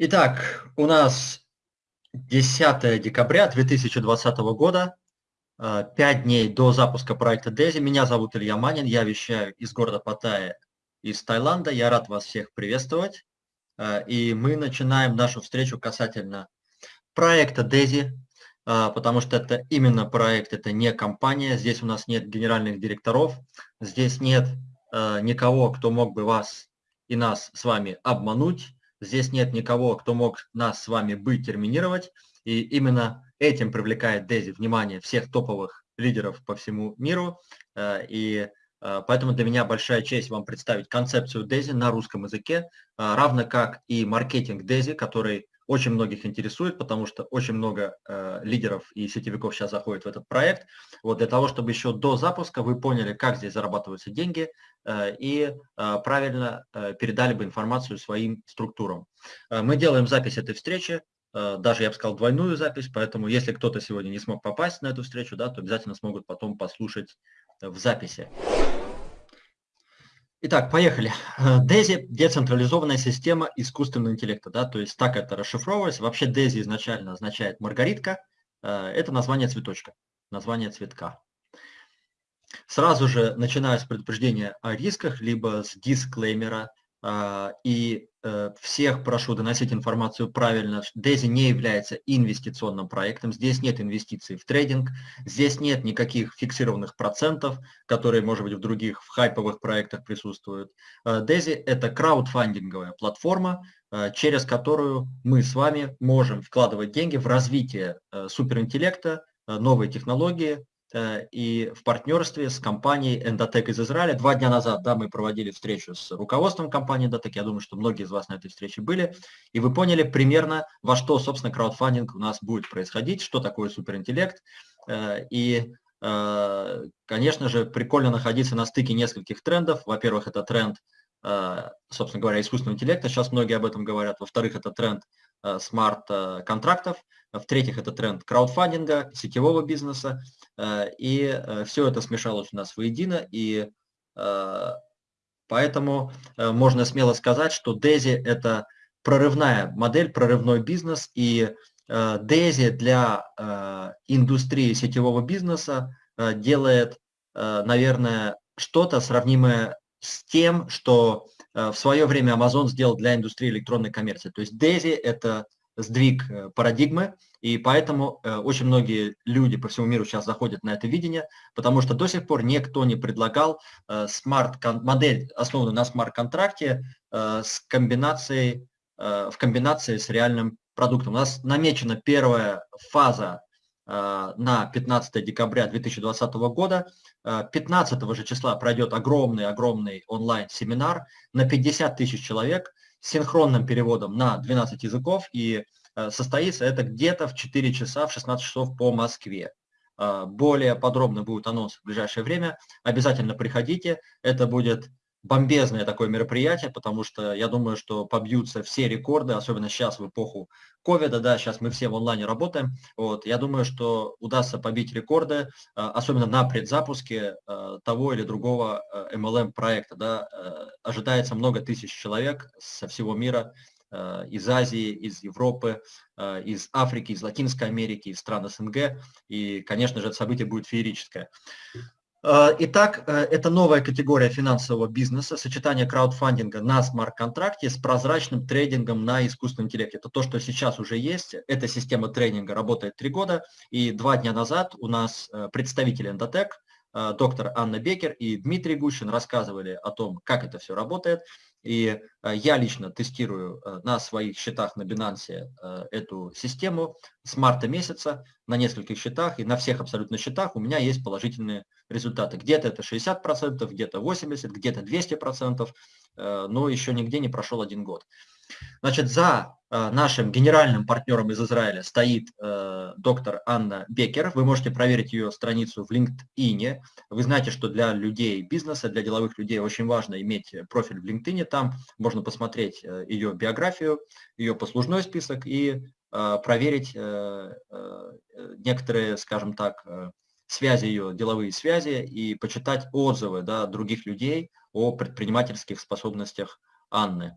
Итак, у нас 10 декабря 2020 года, 5 э, дней до запуска проекта DESI. Меня зовут Илья Манин, я вещаю из города Паттайя, из Таиланда. Я рад вас всех приветствовать. Э, и мы начинаем нашу встречу касательно проекта DESI, э, потому что это именно проект, это не компания. Здесь у нас нет генеральных директоров, здесь нет никого, кто мог бы вас и нас с вами обмануть Здесь нет никого, кто мог нас с вами быть, терминировать. И именно этим привлекает Дези внимание всех топовых лидеров по всему миру. Э, и э, поэтому для меня большая честь вам представить концепцию Дези на русском языке, э, равно как и маркетинг Дези, который очень многих интересует, потому что очень много э, лидеров и сетевиков сейчас заходит в этот проект. Вот для того, чтобы еще до запуска вы поняли, как здесь зарабатываются деньги э, и э, правильно э, передали бы информацию своим структурам. Э, мы делаем запись этой встречи, э, даже, я бы сказал, двойную запись, поэтому если кто-то сегодня не смог попасть на эту встречу, да, то обязательно смогут потом послушать в записи. Итак, поехали. DAISY – децентрализованная система искусственного интеллекта. Да? То есть так это расшифровывается. Вообще DAISY изначально означает маргаритка. Э, это название цветочка, название цветка. Сразу же начинаю с предупреждения о рисках, либо с дисклеймера. А, и э, всех прошу доносить информацию правильно. Дези не является инвестиционным проектом, здесь нет инвестиций в трейдинг, здесь нет никаких фиксированных процентов, которые, может быть, в других в хайповых проектах присутствуют. Дези – это краудфандинговая платформа, э, через которую мы с вами можем вкладывать деньги в развитие э, суперинтеллекта, новые технологии, Э, и в партнерстве с компанией Endotech из Израиля. Два дня назад да, мы проводили встречу с руководством компании Endotech. Я думаю, что многие из вас на этой встрече были. И вы поняли примерно, во что, собственно, краудфандинг у нас будет происходить, что такое суперинтеллект. Э, и, э, конечно же, прикольно находиться на стыке нескольких трендов. Во-первых, это тренд, собственно говоря, искусственного интеллекта. Сейчас многие об этом говорят. Во-вторых, это тренд смарт-контрактов. В-третьих, это тренд краудфандинга, сетевого бизнеса. Э, и э, все это смешалось у нас воедино, и э, поэтому можно смело сказать, что Дези – это прорывная модель, прорывной бизнес, и Дези для индустрии сетевого бизнеса делает, наверное, что-то сравнимое с тем, что в свое время Amazon сделал для индустрии электронной коммерции. То есть Дези – это сдвиг э, парадигмы, и поэтому э, очень многие люди по всему миру сейчас заходят на это видение, потому что до сих пор никто не предлагал э, смарт модель, основанную на смарт-контракте, с комбинацией, в комбинации с реальным продуктом. У нас намечена первая фаза на 15 декабря 2020 года. 15 же числа пройдет огромный-огромный онлайн-семинар на 50 тысяч человек – синхронным переводом на 12 языков, и э, состоится это где-то в 4 часа, в 16 часов по Москве. Более подробно будет анонс в ближайшее время. Обязательно приходите. Это будет бомбезное такое мероприятие, потому что я думаю, что побьются все рекорды, особенно сейчас в эпоху ковида, да, сейчас мы все в онлайне работаем, вот, я думаю, что удастся побить рекорды, э, особенно на предзапуске э, того или другого MLM э, проекта, да, ожидается много тысяч человек со всего мира, из Азии, из Европы, из Африки, из Латинской Америки, из стран СНГ, и, конечно же, это событие будет феерическое. Э, итак, э, это новая категория финансового бизнеса, сочетание краудфандинга на смарт-контракте с прозрачным трейдингом на искусственном интеллекте. Это то, что сейчас уже есть. Эта система трейдинга работает три года, и два дня назад у нас э, представители Endotech, доктор Анна Бекер и Дмитрий Гущин рассказывали о том, как это все работает. И э, я лично тестирую э, на своих счетах на Binance э, эту систему с марта месяца на нескольких счетах, и на всех абсолютно счетах у меня есть положительные результаты. Где-то это 60%, где-то 80%, где-то 200%, но еще нигде не прошел один год. Значит, за э, нашим генеральным партнером из Израиля стоит э, доктор Анна Бекер. Вы можете проверить ее страницу в LinkedIn. Вы знаете, что для людей бизнеса, для деловых людей очень важно иметь профиль в LinkedIn. Там можно посмотреть э, ее биографию, ее послужной список и проверить некоторые, скажем так, связи ее, деловые связи и почитать отзывы да, других людей о предпринимательских способностях Анны.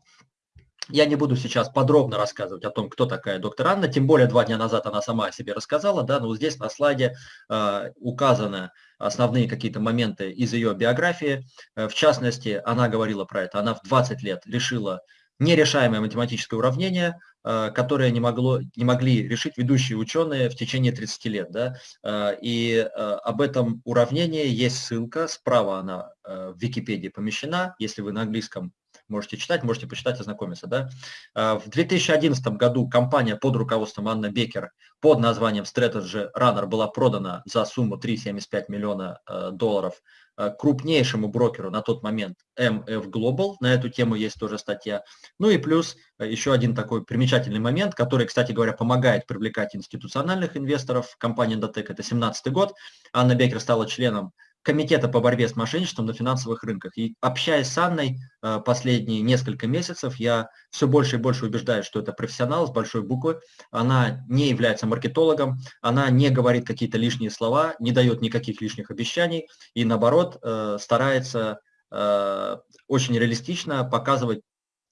Я не буду сейчас подробно рассказывать о том, кто такая доктор Анна, тем более два дня назад она сама о себе рассказала, да, но здесь на слайде э, указаны основные какие-то моменты из ее биографии. Э, в частности, она говорила про это, она в 20 лет решила нерешаемое математическое уравнение, э, которое не, могло, не могли решить ведущие ученые в течение 30 лет. Да? Э, и об этом уравнении есть ссылка, справа она в Википедии помещена, если вы на английском можете читать, можете почитать, ознакомиться. Да? А, в 2011 году компания под руководством Анны Бекер под названием Strategy Runner была продана за сумму 3,75 миллиона э, долларов э, крупнейшему брокеру на тот момент MF Global. На эту тему есть тоже статья. Ну и плюс э, еще один такой примечательный момент, который, кстати говоря, помогает привлекать институциональных инвесторов. Компания Endotech, это 17 год. Анна Бекер стала членом Комитета по борьбе с мошенничеством на финансовых рынках. И общаясь с Анной э, последние несколько месяцев, я все больше и больше убеждаюсь, что это профессионал с большой буквы. Она не является маркетологом, она не говорит какие-то лишние слова, не дает никаких лишних обещаний и наоборот э, старается э, очень реалистично показывать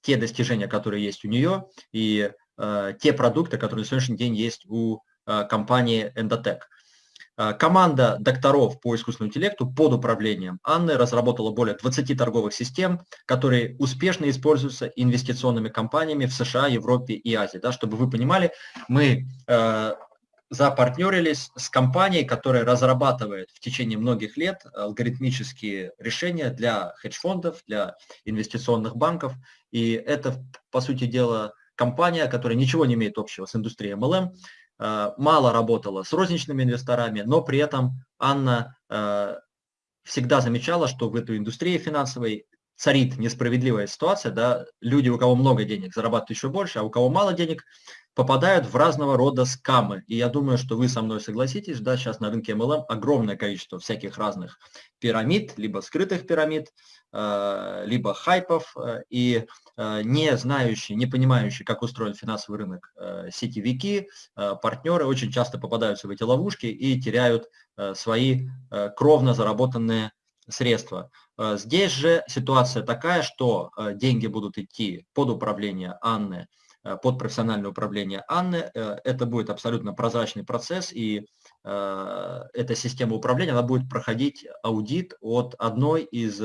те достижения, которые есть у нее и те продукты, которые на сегодняшний день есть у компании Endotech. А, команда докторов по искусственному интеллекту под управлением Анны разработала более 20 торговых систем, которые успешно используются инвестиционными компаниями в США, Европе и Азии. Да, чтобы вы понимали, мы э, запартнерились с компанией, которая разрабатывает в течение многих лет алгоритмические решения для хедж-фондов, для инвестиционных банков. И это, по сути дела, компания, которая ничего не имеет общего с индустрией MLM, Э, мало работала с розничными инвесторами, но при этом Анна э, всегда замечала, что в этой индустрии финансовой царит несправедливая ситуация, да, люди, у кого много денег, зарабатывают еще больше, а у кого мало денег, попадают в разного рода скамы. И я думаю, что вы со мной согласитесь, да, сейчас на рынке MLM огромное количество всяких разных пирамид, либо скрытых пирамид, либо хайпов, э, и э, не знающие, не понимающие, как устроен финансовый рынок сетевики, партнеры очень часто попадаются в эти ловушки и теряют свои кровно заработанные средства. Здесь же ситуация такая, что деньги будут идти под управление Анны, под профессиональное управление Анны. Это будет абсолютно прозрачный процесс, и эта система управления она будет проходить аудит от одной из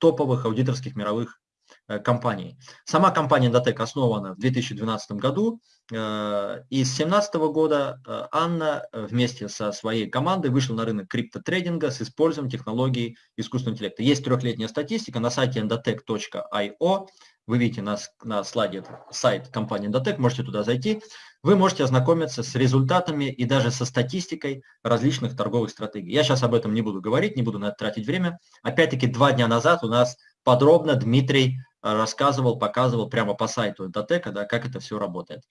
топовых аудиторских мировых э, компаний. Сама компания Datec основана в 2012 году, э, и с 2017 года э, Анна вместе со своей командой вышла на рынок криптотрейдинга с использованием технологий искусственного интеллекта. Есть трехлетняя статистика на сайте endotech.io, вы видите на, на слайде сайт компании Endotech, можете туда зайти. Вы можете ознакомиться с результатами и даже со статистикой различных торговых стратегий. Я сейчас об этом не буду говорить, не буду на это тратить время. Опять-таки, два дня назад у нас подробно Дмитрий э, рассказывал, показывал прямо по сайту Endotech, да, как это все работает.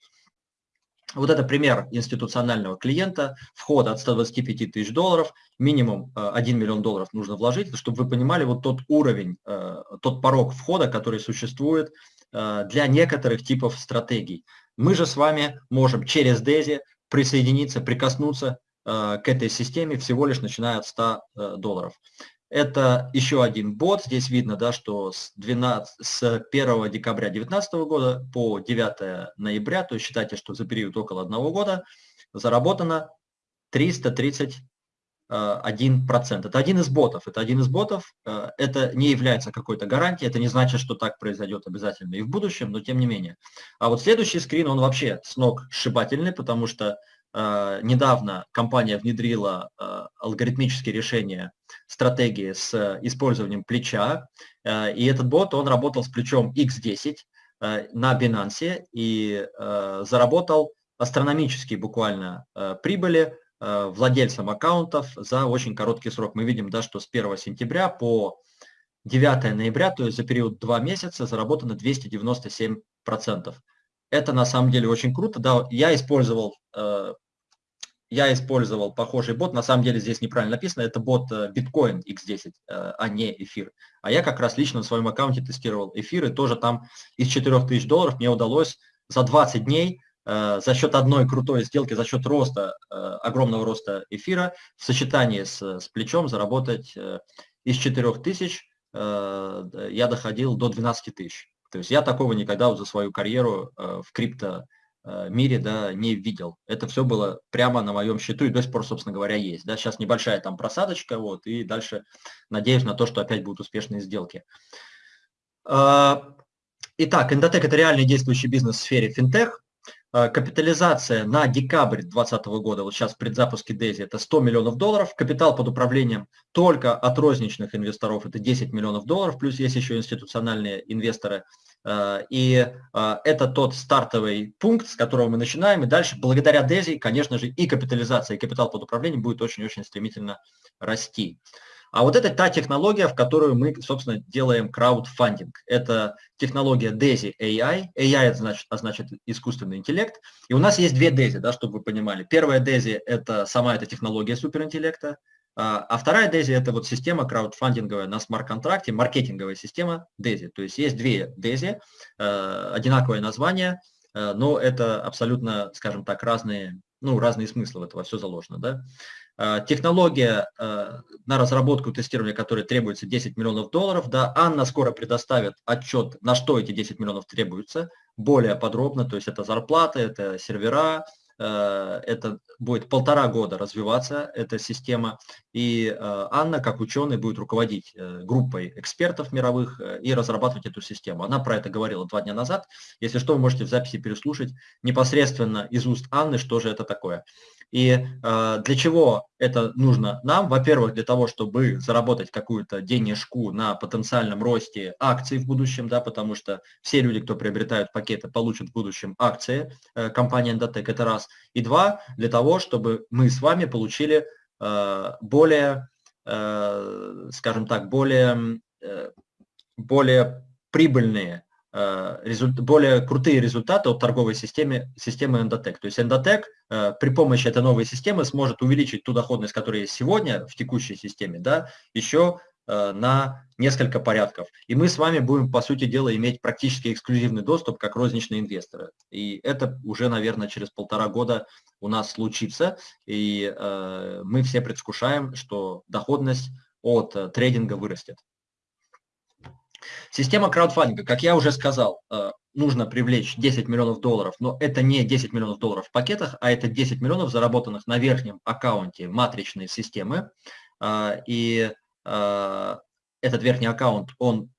Вот это пример институционального клиента, вход от 125 тысяч долларов, минимум 1 э, миллион долларов нужно вложить, чтобы вы понимали вот тот уровень, э, тот порог входа, который существует для некоторых типов стратегий. Мы же с вами можем через DESI присоединиться, прикоснуться к этой системе всего лишь начиная от 100 долларов. Это еще один бот. Здесь видно, да, что с, 12, с 1 декабря 2019 года по 9 ноября, то есть считайте, что за период около одного года, заработано 331%. Это один из ботов. Это один из ботов. Э, это не является какой-то гарантией. Это не значит, что так произойдет обязательно и в будущем, но тем не менее. А вот следующий скрин, он вообще с ног сшибательный, потому что Э, недавно компания внедрила э, алгоритмические решения стратегии с использованием плеча, и этот бот, он работал с плечом X10 на Binance и заработал астрономические буквально прибыли владельцам аккаунтов за очень короткий срок. Мы видим, да, что с 1 сентября по 9 ноября, то есть за период 2 месяца, заработано 297%. Это на самом деле очень круто. Да, я использовал э, я использовал похожий бот, на самом деле здесь неправильно написано, это бот э, Bitcoin X10, э, а не эфир. А я как раз лично на своем аккаунте тестировал эфир, и тоже там из 4000 долларов мне удалось за 20 дней за счет одной крутой сделки, за счет роста, огромного роста эфира, в сочетании с, с плечом заработать из 4000 я доходил до 12 тысяч. То есть я такого никогда за свою карьеру в крипто мире да, не видел. Это все было прямо на моем счету и до сих пор, собственно говоря, есть. Да. Сейчас небольшая там просадочка, вот, и дальше надеюсь на то, что опять будут успешные сделки. Итак, Endotech – это реальный действующий бизнес в сфере финтех. Э, капитализация на декабрь 2020 года, вот сейчас предзапуске DESI, это 100 миллионов долларов. Капитал под управлением только от розничных инвесторов это 10 миллионов долларов, плюс есть еще институциональные инвесторы. Э, и э, это тот стартовый пункт, с которого мы начинаем. И дальше, благодаря DESI, конечно же, и капитализация, и капитал под управлением будет очень-очень стремительно расти. А вот это та технология, в которую мы, собственно, делаем краудфандинг. Это технология DESI AI. AI это значит, означает искусственный интеллект. И у нас есть две DESI, да, чтобы вы понимали. Первая DESI – это сама эта технология суперинтеллекта. А, а вторая DESI – это вот система краудфандинговая на смарт-контракте, маркетинговая система DESI. То есть есть две DESI, э, одинаковое название, э, но это абсолютно, скажем так, разные, ну, разные смыслы в этого все заложено. Да? Э, технология э, на разработку и тестирование которой требуется 10 миллионов долларов. Да, Анна скоро предоставит отчет, на что эти 10 миллионов требуются, более подробно, то есть это зарплата, это сервера, это будет полтора года развиваться эта система, и Анна, как ученый, будет руководить группой экспертов мировых и разрабатывать эту систему. Она про это говорила два дня назад. Если что, вы можете в записи переслушать непосредственно из уст Анны, что же это такое. И э, для чего это нужно нам? Во-первых, для того, чтобы заработать какую-то денежку на потенциальном росте акций в будущем, да, потому что все люди, кто приобретают пакеты, получат в будущем акции э, компании Endotech, это раз. И два, для того, чтобы мы с вами получили э, более, э, скажем так, более, э, более прибыльные более крутые результаты от торговой системы, системы Endotech. То есть Endotech при помощи этой новой системы сможет увеличить ту доходность, которая есть сегодня в текущей системе, да, еще на несколько порядков. И мы с вами будем, по сути дела, иметь практически эксклюзивный доступ как розничные инвесторы. И это уже, наверное, через полтора года у нас случится. И э, мы все предвкушаем, что доходность от э, трейдинга вырастет. Система краудфандинга, как я уже сказал, э, нужно привлечь 10 миллионов долларов, но это не 10 миллионов долларов в пакетах, а это 10 миллионов, заработанных на верхнем аккаунте матричной системы. Э, и э, этот верхний аккаунт, он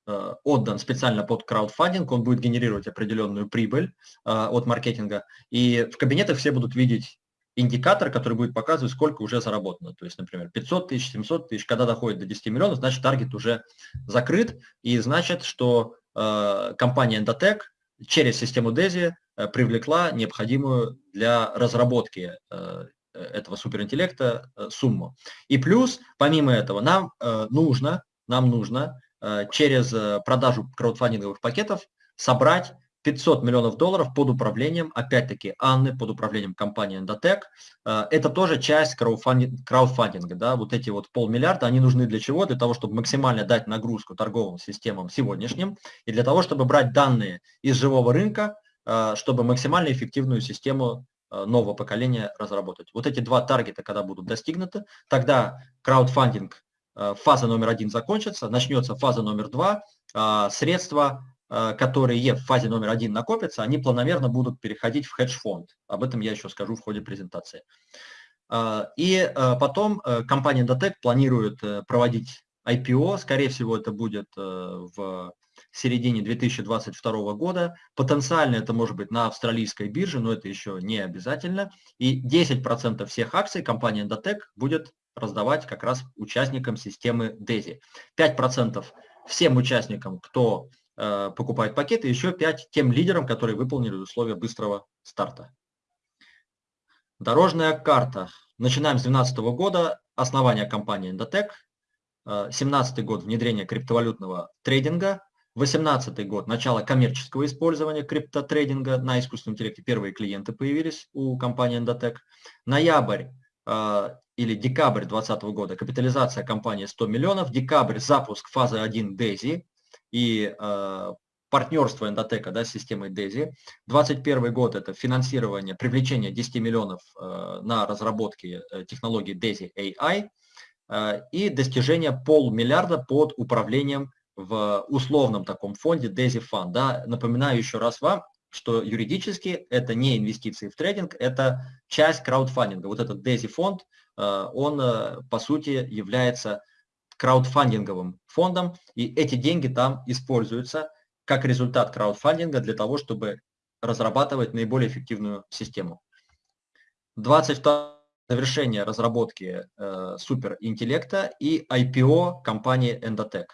отдан специально под краудфандинг, он будет генерировать определенную прибыль от маркетинга. И в кабинетах все будут видеть индикатор, который будет показывать, сколько уже заработано. То есть, например, 500 тысяч, 700 тысяч, когда доходит до 10 миллионов, значит, таргет уже закрыт, и значит, что э, компания Endotech через систему DESI э, привлекла необходимую для разработки э, этого суперинтеллекта э, сумму. И плюс, помимо этого, нам э, нужно, нам нужно э, через э, продажу краудфандинговых пакетов собрать 500 миллионов долларов под управлением, опять-таки, Анны, под управлением компании Endotech. Э, это тоже часть краудфандинга. Да? Вот эти вот полмиллиарда, они нужны для чего? Для того, чтобы максимально дать нагрузку торговым системам сегодняшним и для того, чтобы брать данные из живого рынка, э, чтобы максимально эффективную систему э, нового поколения разработать. Вот эти два таргета, когда будут достигнуты, тогда краудфандинг фаза номер один закончится, начнется фаза номер два, средства Э, которые в фазе номер один накопятся, они планомерно будут переходить в хедж-фонд. Об этом я еще скажу в ходе презентации. Э, и э, потом компания Datec планирует проводить IPO, скорее всего это будет в середине 2022 года. Потенциально это может быть на австралийской бирже, но это еще не обязательно. И 10% всех акций компания Endotech будет раздавать как раз участникам системы DESI. 5% всем участникам, кто Э, покупают пакеты, еще 5 тем лидерам, которые выполнили условия быстрого старта. Дорожная карта. Начинаем с 2012 года. Основание компании Endotech. 2017 э, год внедрение криптовалютного трейдинга. 2018 год начало коммерческого использования криптотрейдинга на искусственном интеллекте. Первые клиенты появились у компании Endotech. Ноябрь э, или декабрь 2020 года капитализация компании 100 миллионов. Декабрь запуск фазы 1 DESI и э, партнерство Эндотека да, с системой DESI. 2021 год – это финансирование, привлечение 10 миллионов э, на разработки э, технологии DESI AI э, и достижение полмиллиарда под управлением в условном таком фонде DAISY Fund. Да? Напоминаю еще раз вам, что юридически это не инвестиции в трейдинг, это часть краудфандинга. Вот этот DAISY фонд, э, он э, по сути является краудфандинговым фондом, и эти деньги там используются как результат краудфандинга для того, чтобы разрабатывать наиболее эффективную систему. 22 завершение разработки э, суперинтеллекта и IPO компании Endotech.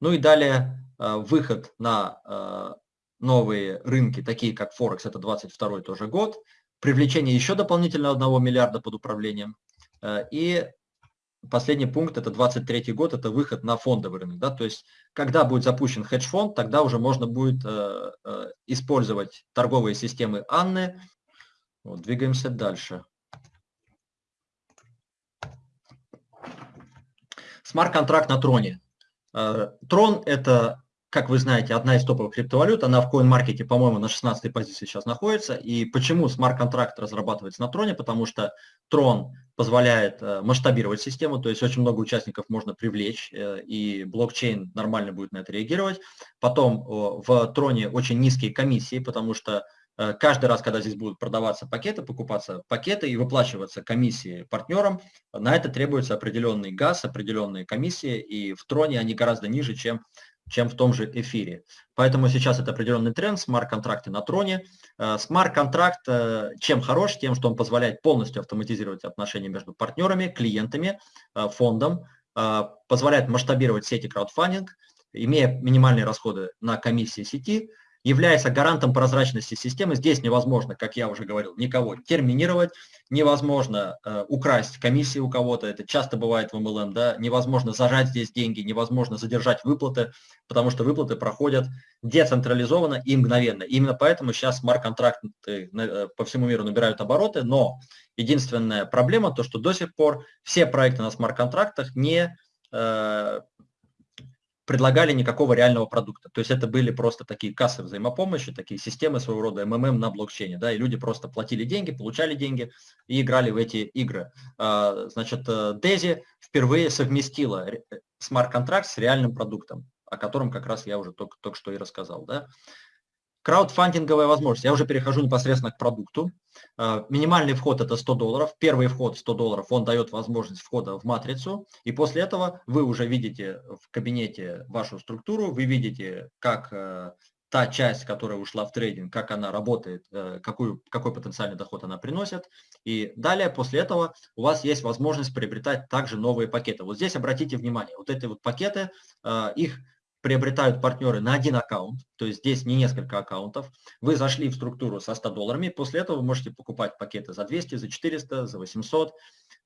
Ну и далее э, выход на э, новые рынки, такие как Форекс, это 22 тоже год, привлечение еще дополнительно 1 миллиарда под управлением. Э, и последний пункт, это 23 год, это выход на фондовый рынок. Да? То есть, когда будет запущен хедж-фонд, тогда уже можно будет использовать торговые системы Анны. Вот, двигаемся дальше. Смарт-контракт на Троне. Э, Трон – это, как вы знаете, одна из топовых криптовалют. Она в CoinMarket, по-моему, на 16 позиции сейчас находится. И почему смарт-контракт разрабатывается на Троне? Потому что Трон позволяет э, масштабировать систему, то есть очень много участников можно привлечь, э, и блокчейн нормально будет на это реагировать. Потом в Троне очень низкие комиссии, потому что каждый раз, когда здесь будут продаваться пакеты, покупаться пакеты и выплачиваться комиссии партнерам, на это требуется определенный газ, определенные комиссии, и в троне они гораздо ниже, чем, чем в том же эфире. Поэтому сейчас это определенный тренд, смарт-контракты на троне. Э, смарт-контракт э, чем хорош? Тем, что он позволяет полностью автоматизировать отношения между партнерами, клиентами, фондом, позволяет масштабировать сети краудфандинг, имея минимальные расходы на комиссии сети, является гарантом прозрачности системы. Здесь невозможно, как я уже говорил, никого терминировать, невозможно э, украсть комиссии у кого-то, это часто бывает в MLM, да, невозможно зажать здесь деньги, невозможно задержать выплаты, потому что выплаты проходят децентрализованно и мгновенно. Именно поэтому сейчас смарт-контракты э, по всему миру набирают обороты, но единственная проблема то, что до сих пор все проекты на смарт-контрактах не э, предлагали никакого реального продукта. То есть это были просто такие кассы взаимопомощи, такие системы своего рода МММ на блокчейне. Да, и люди просто платили деньги, получали деньги и играли в эти игры. А, значит, Дези э, впервые совместила смарт-контракт с реальным продуктом, о котором как раз я уже только, только что и рассказал. Да. Краудфандинговая возможность. Я уже перехожу непосредственно к продукту. А, минимальный вход это 100 долларов. Первый вход 100 долларов, он дает возможность входа в матрицу. И после этого вы уже видите в кабинете вашу структуру, вы видите, как э, та часть, которая ушла в трейдинг, как она работает, э, какую, какой потенциальный доход она приносит. И далее, после этого, у вас есть возможность приобретать также новые пакеты. Вот здесь обратите внимание, вот эти вот пакеты, э, их приобретают партнеры на один аккаунт, то есть здесь не несколько аккаунтов. Вы зашли в структуру со 100 долларами, после этого вы можете покупать пакеты за 200, за 400, за 800,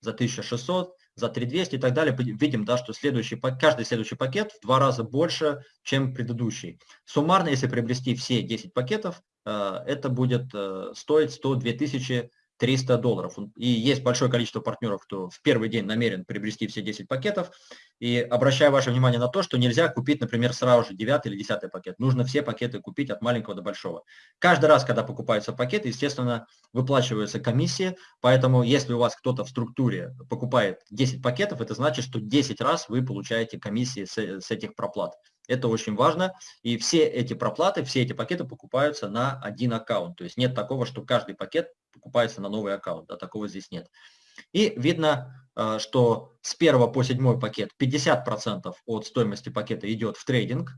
за 1600, за 3200 и так далее. Видим, да, что следующий, каждый следующий пакет в два раза больше, чем предыдущий. Суммарно, если приобрести все 10 пакетов, э, это будет э, стоить 102 тысячи 300 долларов. И есть большое количество партнеров, кто в первый день намерен приобрести все 10 пакетов. И обращаю ваше внимание на то, что нельзя купить, например, сразу же 9 или 10 пакет. Нужно все пакеты купить от маленького до большого. Каждый раз, когда покупаются пакеты, естественно, выплачиваются комиссии. Поэтому, если у вас кто-то в структуре покупает 10 пакетов, это значит, что 10 раз вы получаете комиссии с, с этих проплат. Это очень важно. И все эти проплаты, все эти пакеты покупаются на один аккаунт. То есть нет такого, что каждый пакет покупается на новый аккаунт. Да, такого здесь нет. И видно, э, что с 1 по 7 пакет 50% от стоимости пакета идет в трейдинг,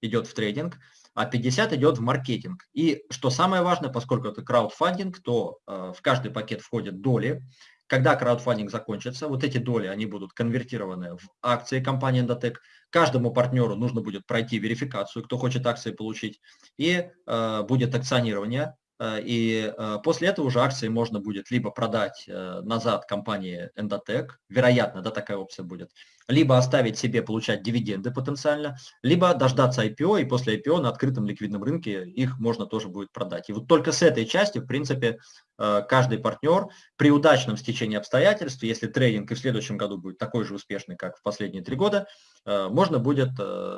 идет в трейдинг, а 50 идет в маркетинг. И что самое важное, поскольку это краудфандинг, то э, в каждый пакет входят доли. Когда краудфандинг закончится, вот эти доли, они будут конвертированы в акции компании Endotech. Каждому партнеру нужно будет пройти верификацию, кто хочет акции получить, и э, будет акционирование Э, и э, после этого уже акции можно будет либо продать э, назад компании Endotech, вероятно, да, такая опция будет, либо оставить себе получать дивиденды потенциально, либо дождаться IPO, и после IPO на открытом ликвидном рынке их можно тоже будет продать. И вот только с этой части, в принципе, каждый партнер при удачном стечении обстоятельств, если трейдинг и в следующем году будет такой же успешный, как в последние три года, можно будет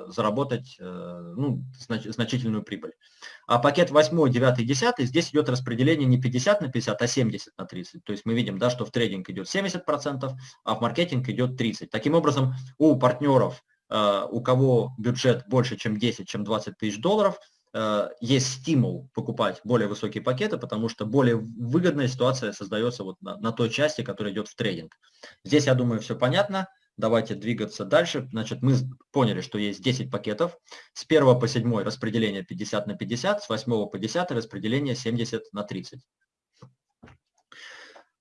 заработать ну, значительную прибыль. А пакет 8, 9, 10, здесь идет распределение не 50 на 50, а 70 на 30. То есть мы видим, да, что в трейдинг идет 70%, а в маркетинг идет 30%. Таким образом, у партнеров у кого бюджет больше, чем 10, чем 20 тысяч долларов, есть стимул покупать более высокие пакеты, потому что более выгодная ситуация создается вот на, на той части, которая идет в трейдинг. Здесь, я думаю, все понятно. Давайте двигаться дальше. Значит, мы поняли, что есть 10 пакетов. С 1 по 7 распределение 50 на 50, с 8 по 10 распределение 70 на 30.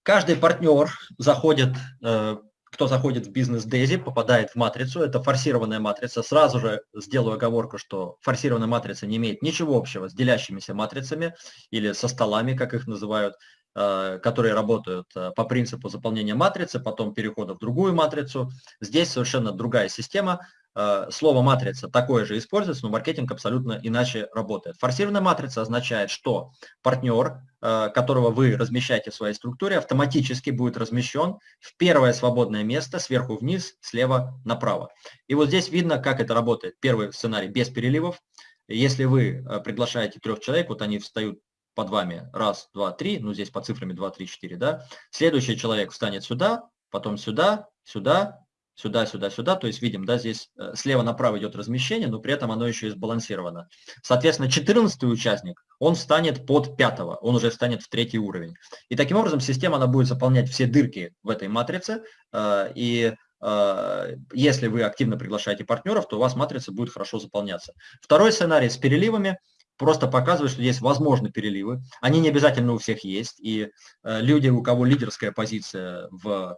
Каждый партнер заходит, э, кто заходит в бизнес Дейзи, попадает в матрицу. Это форсированная матрица. Сразу же сделаю оговорку, что форсированная матрица не имеет ничего общего с делящимися матрицами или со столами, как их называют. Э, которые работают э, по принципу заполнения матрицы, потом перехода в другую матрицу. Здесь совершенно другая система. Э, слово матрица такое же используется, но маркетинг абсолютно иначе работает. Форсированная матрица означает, что партнер, которого вы размещаете в своей структуре, автоматически будет размещен в первое свободное место сверху вниз, слева направо. И вот здесь видно, как это работает. Первый сценарий без переливов. Если вы приглашаете трех человек, вот они встают под вами раз, два, три, ну здесь по цифрами 2, 3, 4, да, следующий человек встанет сюда, потом сюда, сюда, сюда, сюда, сюда, то есть видим, да, здесь э, слева направо идет размещение, но при этом оно еще и сбалансировано. Соответственно, 14 участник, он встанет под пятого, он уже встанет в третий уровень. И таким образом система, она будет заполнять все дырки в этой матрице, э, и э, если вы активно приглашаете партнеров, то у вас матрица будет хорошо заполняться. Второй сценарий с переливами – просто показывает, что есть возможны переливы. Они не обязательно у всех есть. И люди, у кого лидерская позиция в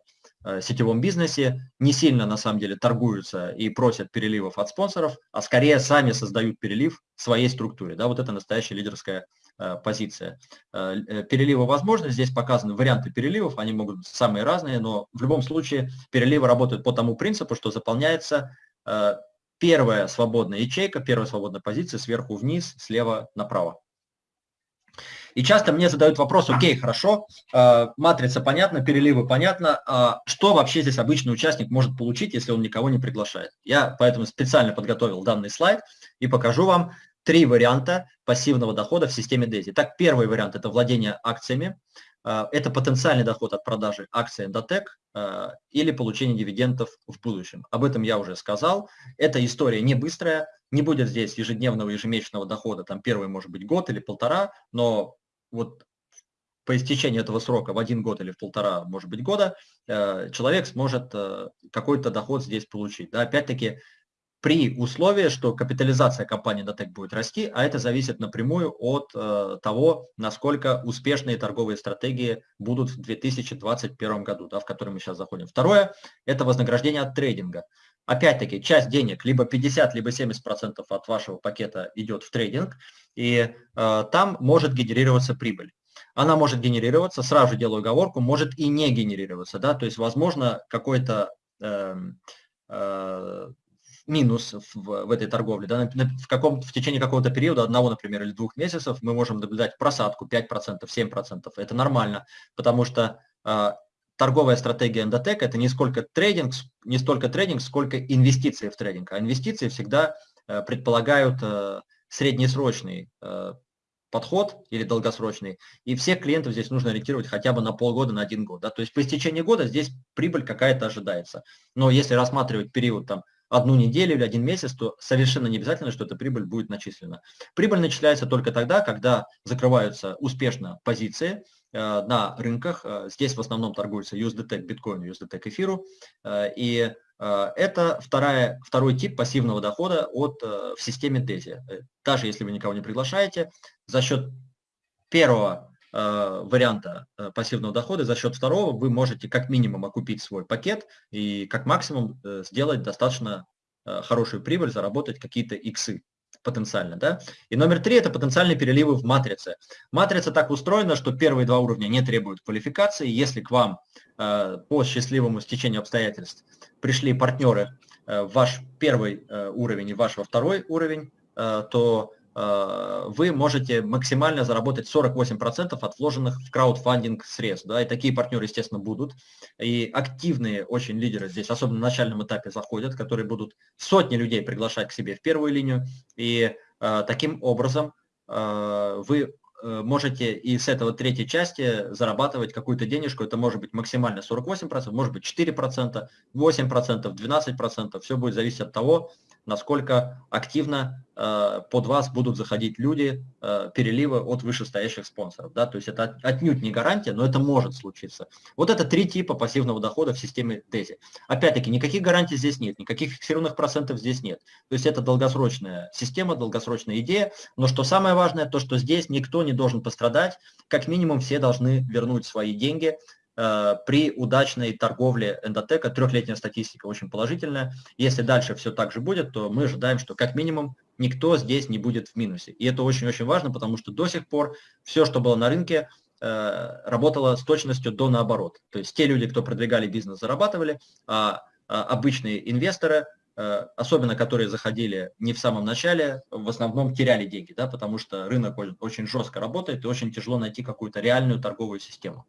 сетевом бизнесе, не сильно на самом деле торгуются и просят переливов от спонсоров, а скорее сами создают перелив своей структуре. Да, вот это настоящая лидерская э, позиция. Э, э переливы возможны, здесь показаны варианты переливов, они могут быть самые разные, но в любом случае переливы работают по тому принципу, что заполняется э, первая свободная ячейка, первая свободная позиция сверху вниз, слева направо. И часто мне задают вопрос, окей, хорошо, э, матрица понятна, переливы понятно, а что вообще здесь обычный участник может получить, если он никого не приглашает? Я поэтому специально подготовил данный слайд и покажу вам три варианта пассивного дохода в системе DESI. Так, первый вариант – это владение акциями. Э, это потенциальный доход от продажи акций Endotech э, или получение дивидендов в будущем. Об этом я уже сказал. Эта история не быстрая, не будет здесь ежедневного, ежемесячного дохода, там первый может быть год или полтора, но вот по истечении этого срока в один год или в полтора, может быть, года, э, человек сможет какой-то доход здесь получить. Да, опять-таки, при условии, что капитализация компании Datec будет расти, а это зависит напрямую от э, того, насколько успешные торговые стратегии будут в 2021 году, да, в который мы сейчас заходим. Второе – это вознаграждение от трейдинга. Опять-таки, часть денег, либо 50, либо 70% от вашего пакета идет в трейдинг, и э, там может генерироваться прибыль. Она может генерироваться, сразу делаю оговорку, может и не генерироваться. Да? То есть, возможно, какой-то э, э, минус в, в этой торговле. Да? В, каком, в течение какого-то периода, одного, например, или двух месяцев, мы можем наблюдать просадку 5%, 7%. Это нормально, потому что э, торговая стратегия Endotech – это не сколько трейдинг, не столько трейдинг, сколько инвестиции в трейдинг. А инвестиции всегда э, предполагают э, среднесрочный э, подход или долгосрочный, и всех клиентов здесь нужно ориентировать хотя бы на полгода, на один год. Да? То есть по истечении года здесь прибыль какая-то ожидается. Но если рассматривать период там, одну неделю или один месяц, то совершенно не обязательно, что эта прибыль будет начислена. Прибыль начисляется только тогда, когда закрываются успешно позиции на рынках. Э, здесь в основном торгуются USDT биткоину, USDT эфиру. Э, и это вторая, второй тип пассивного дохода от, в системе DESI. Даже если вы никого не приглашаете, за счет первого Э, варианта э, пассивного дохода, за счет второго вы можете как минимум окупить свой пакет и как максимум э, сделать достаточно хорошую прибыль, заработать какие-то иксы потенциально. Да? И номер три – это потенциальные переливы в матрице. Матрица так устроена, что первые два уровня не требуют квалификации. Если к вам по счастливому стечению обстоятельств пришли партнеры в ваш первый уровень и ваш во второй уровень, то Э, вы можете максимально заработать 48% от вложенных в краудфандинг средств. Да, и такие партнеры, естественно, будут. И активные очень лидеры здесь, особенно на начальном этапе, заходят, которые будут сотни людей приглашать к себе в первую линию. И э, таким образом э, вы э, можете и с этого третьей части зарабатывать какую-то денежку. Это может быть максимально 48%, может быть 4%, 8%, 12%. Все будет зависеть от того, насколько активно э, под вас будут заходить люди, э, переливы от вышестоящих спонсоров. Да? То есть это отнюдь не гарантия, но это может случиться. Вот это три типа пассивного дохода в системе DESI. Опять-таки, никаких гарантий здесь нет, никаких фиксированных процентов здесь нет. То есть это долгосрочная система, долгосрочная идея. Но что самое важное, то что здесь никто не должен пострадать, как минимум все должны вернуть свои деньги, при удачной торговле эндотека. Трехлетняя статистика очень положительная. Если дальше все так же будет, то мы ожидаем, что как минимум никто здесь не будет в минусе. И это очень-очень важно, потому что до сих пор все, что было на рынке, э, работало с точностью до наоборот. То есть те люди, кто продвигали бизнес, зарабатывали, а, а обычные инвесторы, э, особенно которые заходили не в самом начале, в основном теряли деньги, да, потому что рынок очень жестко работает и очень тяжело найти какую-то реальную торговую систему.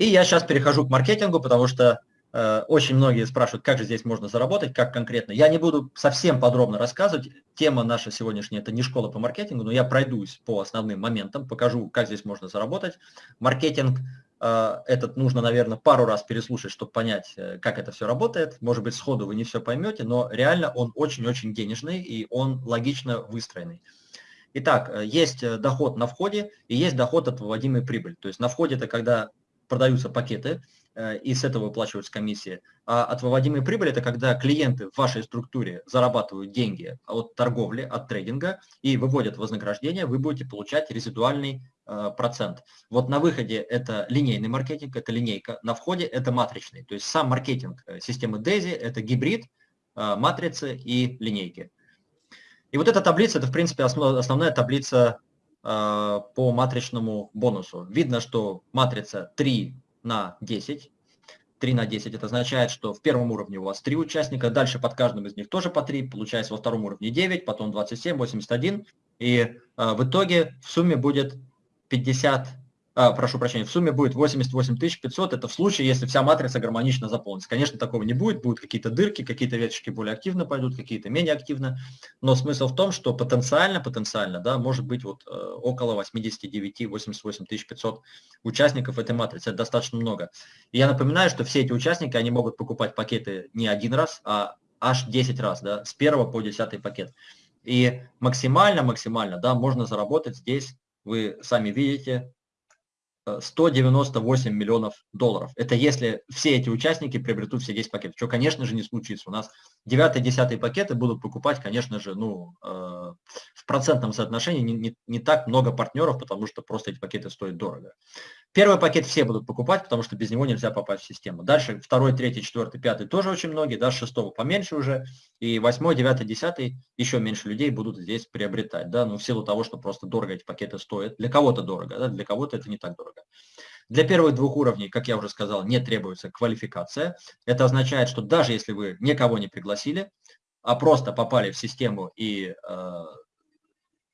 И я сейчас перехожу к маркетингу, потому что э, очень многие спрашивают, как же здесь можно заработать, как конкретно. Я не буду совсем подробно рассказывать. Тема наша сегодняшняя – это не школа по маркетингу, но я пройдусь по основным моментам, покажу, как здесь можно заработать. Маркетинг э, этот нужно, наверное, пару раз переслушать, чтобы понять, э, как это все работает. Может быть, сходу вы не все поймете, но реально он очень-очень денежный и он логично выстроенный. Итак, э, есть э, доход на входе и есть доход от выводимой прибыли. То есть на входе это когда продаются пакеты, э, и с этого выплачиваются комиссии. А от выводимой прибыли это когда клиенты в вашей структуре зарабатывают деньги от торговли, от трейдинга и выводят вознаграждение, вы будете получать резидуальный э, процент. Вот на выходе это линейный маркетинг, это линейка, на входе это матричный. То есть сам маркетинг э, системы DAISY это гибрид матрицы и линейки. И вот эта таблица, это в принципе основная таблица по матричному бонусу. Видно, что матрица 3 на 10. 3 на 10 это означает, что в первом уровне у вас 3 участника, дальше под каждым из них тоже по 3, получается во втором уровне 9, потом 27, 81. И э, в итоге в сумме будет 50 а, прошу прощения, в сумме будет 88 500, это в случае, если вся матрица гармонично заполнится. Конечно, такого не будет, будут какие-то дырки, какие-то веточки более активно пойдут, какие-то менее активно, но смысл в том, что потенциально, потенциально, да, может быть вот э, около 89-88 500 участников этой матрицы, это достаточно много. И я напоминаю, что все эти участники, они могут покупать пакеты не один раз, а аж 10 раз, да, с первого по 10 пакет. И максимально, максимально, да, можно заработать здесь, вы сами видите, 198 миллионов долларов. Это если все эти участники приобретут все 10 пакетов, что, конечно же, не случится. У нас 9-10 пакеты будут покупать, конечно же, ну, э, процентном соотношении не, не, не так много партнеров, потому что просто эти пакеты стоят дорого. Первый пакет все будут покупать, потому что без него нельзя попасть в систему. Дальше второй, третий, четвертый, пятый тоже очень многие, да, шестого поменьше уже, и восьмой, девятый, десятый еще меньше людей будут здесь приобретать, да, ну, в силу того, что просто дорого эти пакеты стоят. Для кого-то дорого, да, для кого-то это не так дорого. Для первых двух уровней, как я уже сказал, не требуется квалификация. Это означает, что даже если вы никого не пригласили, а просто попали в систему и, э,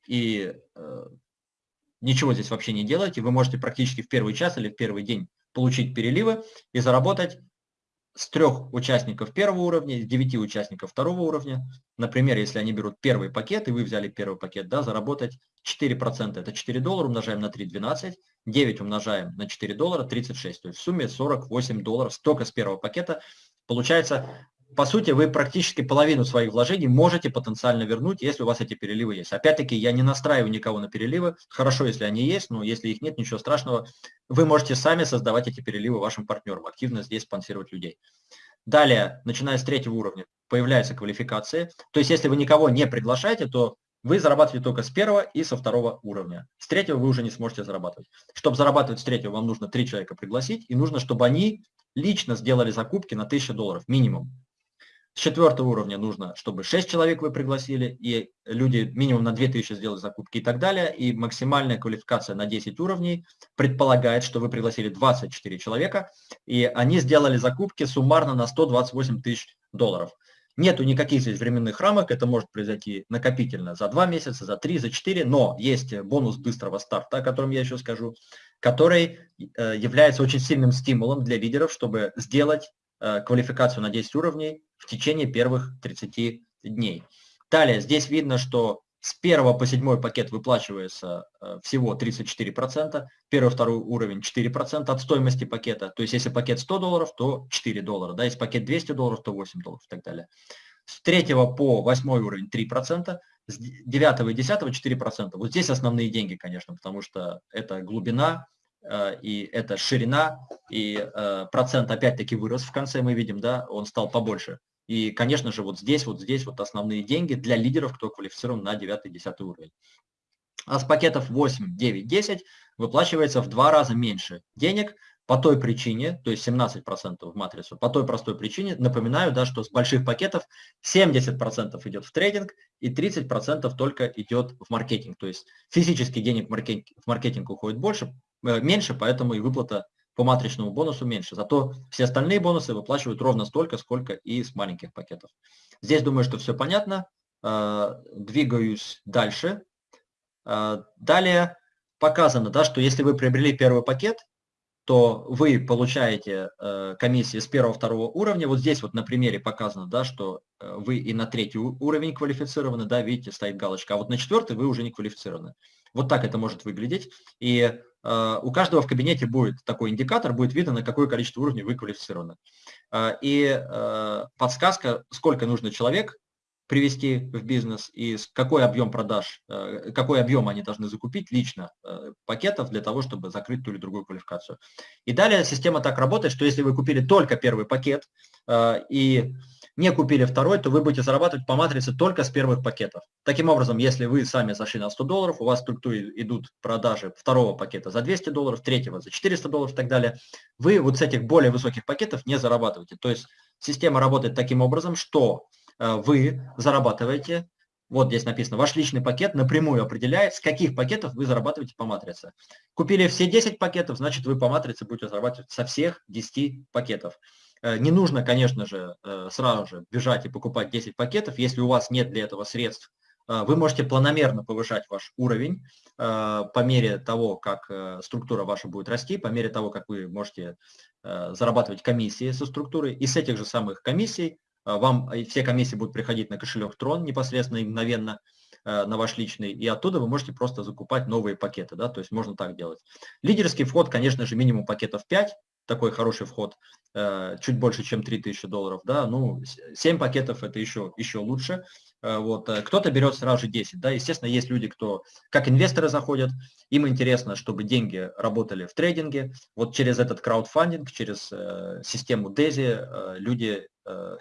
и э, ничего здесь вообще не делаете, вы можете практически в первый час или в первый день получить переливы и заработать с трех участников первого уровня, с девяти участников второго уровня. Например, если они берут первый пакет, и вы взяли первый пакет, да, заработать 4%. Это 4 доллара умножаем на 3, 12. 9 умножаем на 4 доллара, 36. То есть в сумме 48 долларов только с первого пакета. Получается, по сути, вы практически половину своих вложений можете потенциально вернуть, если у вас эти переливы есть. Опять-таки, я не настраиваю никого на переливы. Хорошо, если они есть, но если их нет, ничего страшного. Вы можете сами создавать эти переливы вашим партнерам, активно здесь спонсировать людей. Далее, начиная с третьего уровня, появляются квалификации. То есть, если вы никого не приглашаете, то вы зарабатываете только с первого и со второго уровня. С третьего вы уже не сможете зарабатывать. Чтобы зарабатывать с третьего, вам нужно три человека пригласить, и нужно, чтобы они лично сделали закупки на 1000 долларов минимум. С четвертого уровня нужно, чтобы 6 человек вы пригласили, и люди минимум на 2000 сделали закупки и так далее. И максимальная квалификация на 10 уровней предполагает, что вы пригласили 24 человека, и они сделали закупки суммарно на 128 тысяч долларов. Нету никаких здесь временных рамок, это может произойти накопительно за 2 месяца, за 3, за 4, но есть бонус быстрого старта, о котором я еще скажу, который э, является очень сильным стимулом для лидеров, чтобы сделать квалификацию на 10 уровней в течение первых 30 дней. Далее, здесь видно, что с первого по седьмой пакет выплачивается э, всего 34%, первый, второй уровень 4% от стоимости пакета. То есть если пакет 100 долларов, то 4 доллара. Да, если пакет 200 долларов, то 8 долларов и так далее. С третьего по восьмой уровень 3%, с девятого и десятого 4%. Вот здесь основные деньги, конечно, потому что это глубина, э, и это ширина, и э, процент опять-таки вырос в конце, мы видим, да, он стал побольше. И, конечно же, вот здесь, вот здесь вот основные деньги для лидеров, кто квалифицирован на 9-10 уровень. А с пакетов 8, 9, 10 выплачивается в два раза меньше денег по той причине, то есть 17% в матрицу, по той простой причине, напоминаю, да, что с больших пакетов 70% идет в трейдинг и 30% только идет в маркетинг. То есть физически денег в маркетинг, в маркетинг уходит больше, э, меньше, поэтому и выплата по матричному бонусу меньше. Зато все остальные бонусы выплачивают ровно столько, сколько и с маленьких пакетов. Здесь думаю, что все понятно. Э, двигаюсь дальше. Э, далее показано, да, что если вы приобрели первый пакет, то вы получаете э, комиссии с первого-второго уровня. Вот здесь вот на примере показано, да, что вы и на третий уровень квалифицированы, да, видите, стоит галочка, а вот на четвертый вы уже не квалифицированы. Вот так это может выглядеть. И Э, у каждого в кабинете будет такой индикатор, будет видно, на какое количество уровней вы квалифицированы. Э, и э, подсказка, сколько нужно человек привести в бизнес и какой объем продаж, какой объем они должны закупить лично пакетов для того, чтобы закрыть ту или другую квалификацию. И далее система так работает, что если вы купили только первый пакет и не купили второй, то вы будете зарабатывать по матрице только с первых пакетов. Таким образом, если вы сами зашли на 100 долларов, у вас в структуре идут продажи второго пакета за 200 долларов, третьего за 400 долларов и так далее, вы вот с этих более высоких пакетов не зарабатываете. То есть система работает таким образом, что э, вы зарабатываете, вот здесь написано, ваш личный пакет напрямую определяет, с каких пакетов вы зарабатываете по матрице. Купили все 10 пакетов, значит вы по матрице будете зарабатывать со всех 10 пакетов. Э, не нужно, конечно же, э, сразу же бежать и покупать 10 пакетов, если у вас нет для этого средств. Э, вы можете планомерно повышать ваш уровень по мере того, как структура ваша будет расти, по мере того, как вы можете зарабатывать комиссии со структурой. И с этих же самых комиссий вам все комиссии будут приходить на кошелек Tron непосредственно мгновенно на ваш личный, и оттуда вы можете просто закупать новые пакеты, да, то есть можно так делать. Лидерский вход, конечно же, минимум пакетов 5, такой хороший вход, э, чуть больше, чем 3000 долларов, да, ну, 7 пакетов это еще, еще лучше, э, вот, э, кто-то берет сразу же 10, да, естественно, есть люди, кто, как инвесторы заходят, им интересно, чтобы деньги работали в трейдинге, вот через этот краудфандинг, через систему DESI люди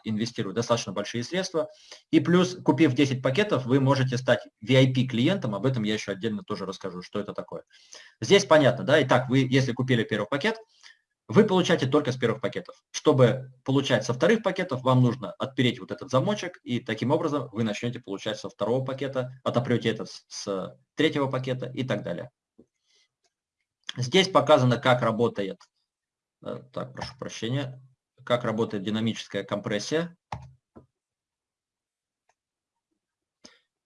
инвестируют достаточно большие средства, и плюс, купив 10 пакетов, вы можете стать VIP-клиентом, об этом я еще отдельно тоже расскажу, что это такое. Здесь понятно, да, итак, вы, если купили первый пакет, вы получаете только с первых пакетов. Чтобы получать со вторых пакетов, вам нужно отпереть вот этот замочек, и таким образом вы начнете получать со второго пакета, отопрете это с третьего пакета и так далее. Здесь показано, как работает, э, так, прошу прощения, как работает динамическая компрессия.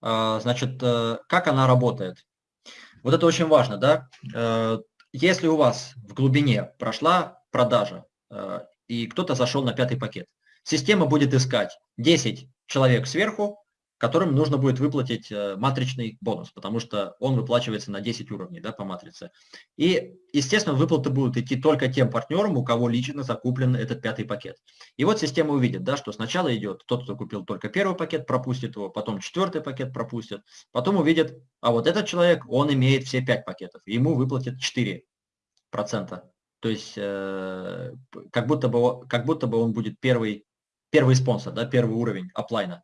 А, значит, э, как она работает? Вот это очень важно, да? Э, если у вас в глубине прошла продажа, э, и кто-то зашел на пятый пакет, система будет искать 10 человек сверху, которым нужно будет выплатить э, матричный бонус, потому что он выплачивается на 10 уровней да, по матрице. И, естественно, выплаты будут идти только тем партнерам, у кого лично закуплен этот пятый пакет. И вот система увидит, да, что сначала идет тот, кто купил только первый пакет, пропустит его, потом четвертый пакет пропустит, потом увидит, а вот этот человек, он имеет все 5 пакетов, ему выплатят 4%. То есть э, как, будто бы, как будто бы он будет первый, первый спонсор, да, первый уровень оплайна.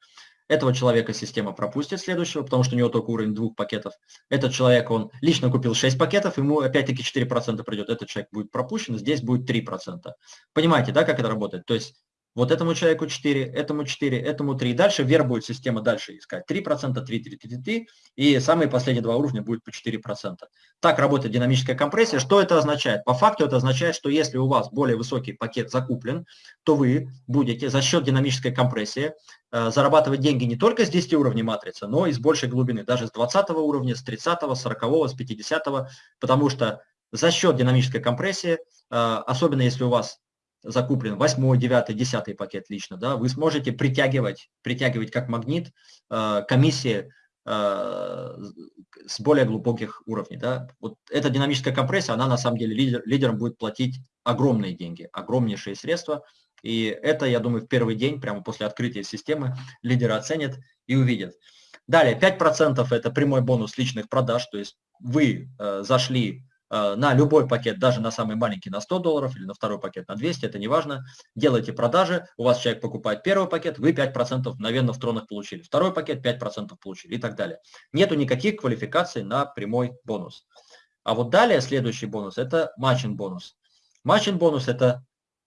Этого человека система пропустит следующего, потому что у него только уровень двух пакетов. Этот человек, он лично купил 6 пакетов, ему опять-таки 4% придет. Этот человек будет пропущен, здесь будет 3%. Понимаете, да, как это работает? То есть вот этому человеку 4, этому 4, этому 3. Дальше вверх будет система дальше искать 3%, 3, 3, 3, 3, и самые последние два уровня будет по 4%. Так работает динамическая компрессия. Что это означает? По факту это означает, что если у вас более высокий пакет закуплен, то вы будете за счет динамической компрессии э, зарабатывать деньги не только с 10 уровней матрицы, но и с большей глубины, даже с 20 уровня, с 30, 40, с 50, потому что за счет динамической компрессии, э, особенно если у вас закуплен 8, 9, 10 пакет лично, да, вы сможете притягивать, притягивать как магнит э, комиссии э, с более глубоких уровней. Да? Вот эта динамическая компрессия, она на самом деле лидер, лидерам будет платить огромные деньги, огромнейшие средства. И это, я думаю, в первый день, прямо после открытия системы, лидеры оценят и увидят. Далее, 5% это прямой бонус личных продаж, то есть вы э, зашли на любой пакет, даже на самый маленький на 100 долларов или на второй пакет на 200, это не важно, делаете продажи, у вас человек покупает первый пакет, вы 5% мгновенно в тронах получили, второй пакет 5% получили и так далее. Нету никаких квалификаций на прямой бонус. А вот далее следующий бонус – это матчин бонус. Матчин бонус – это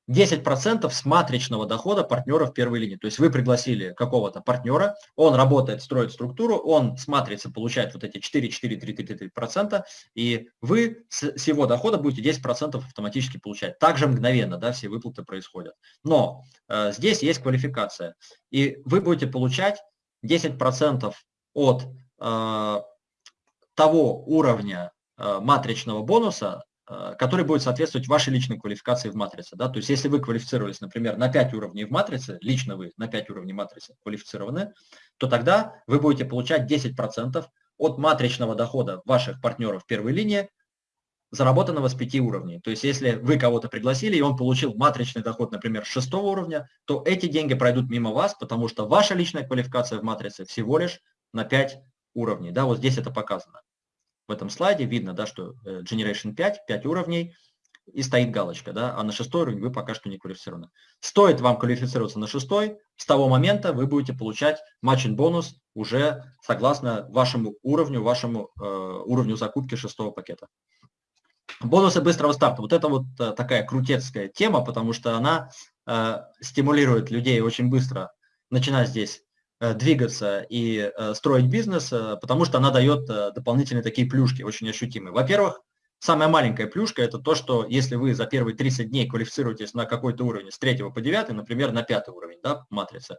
10% с матричного дохода партнера в первой линии. То есть вы пригласили какого-то партнера, он работает, строит структуру, он с матрицы получает вот эти 4, 4, 3, 3, 3, 3%, и вы с его дохода будете 10% автоматически получать. Также мгновенно да, все выплаты происходят. Но э, здесь есть квалификация, и вы будете получать 10% от э, того уровня э, матричного бонуса, который будет соответствовать вашей личной квалификации в матрице. Да? То есть если вы квалифицировались, например, на 5 уровней в матрице, лично вы на 5 уровней матрицы квалифицированы, то тогда вы будете получать 10% от матричного дохода ваших партнеров первой линии, заработанного с 5 уровней. То есть если вы кого-то пригласили, и он получил матричный доход, например, с 6 уровня, то эти деньги пройдут мимо вас, потому что ваша личная квалификация в матрице всего лишь на 5 уровней. Да, вот здесь это показано в этом слайде видно, да, что э, Generation 5, 5 уровней, и стоит галочка, да, а на шестой уровень вы пока что не квалифицированы. Стоит вам квалифицироваться на шестой, с того момента вы будете получать матчин бонус уже согласно вашему уровню, вашему э, уровню закупки шестого пакета. Бонусы быстрого старта. Вот это вот э, такая крутецкая тема, потому что она э, стимулирует людей очень быстро начинать здесь двигаться и э, строить бизнес, э, потому что она дает дополнительные такие плюшки, очень ощутимые. Во-первых, самая маленькая плюшка – это то, что если вы за первые 30 дней квалифицируетесь на какой-то уровень с 3 по 9, например, на 5 уровень да, матрицы,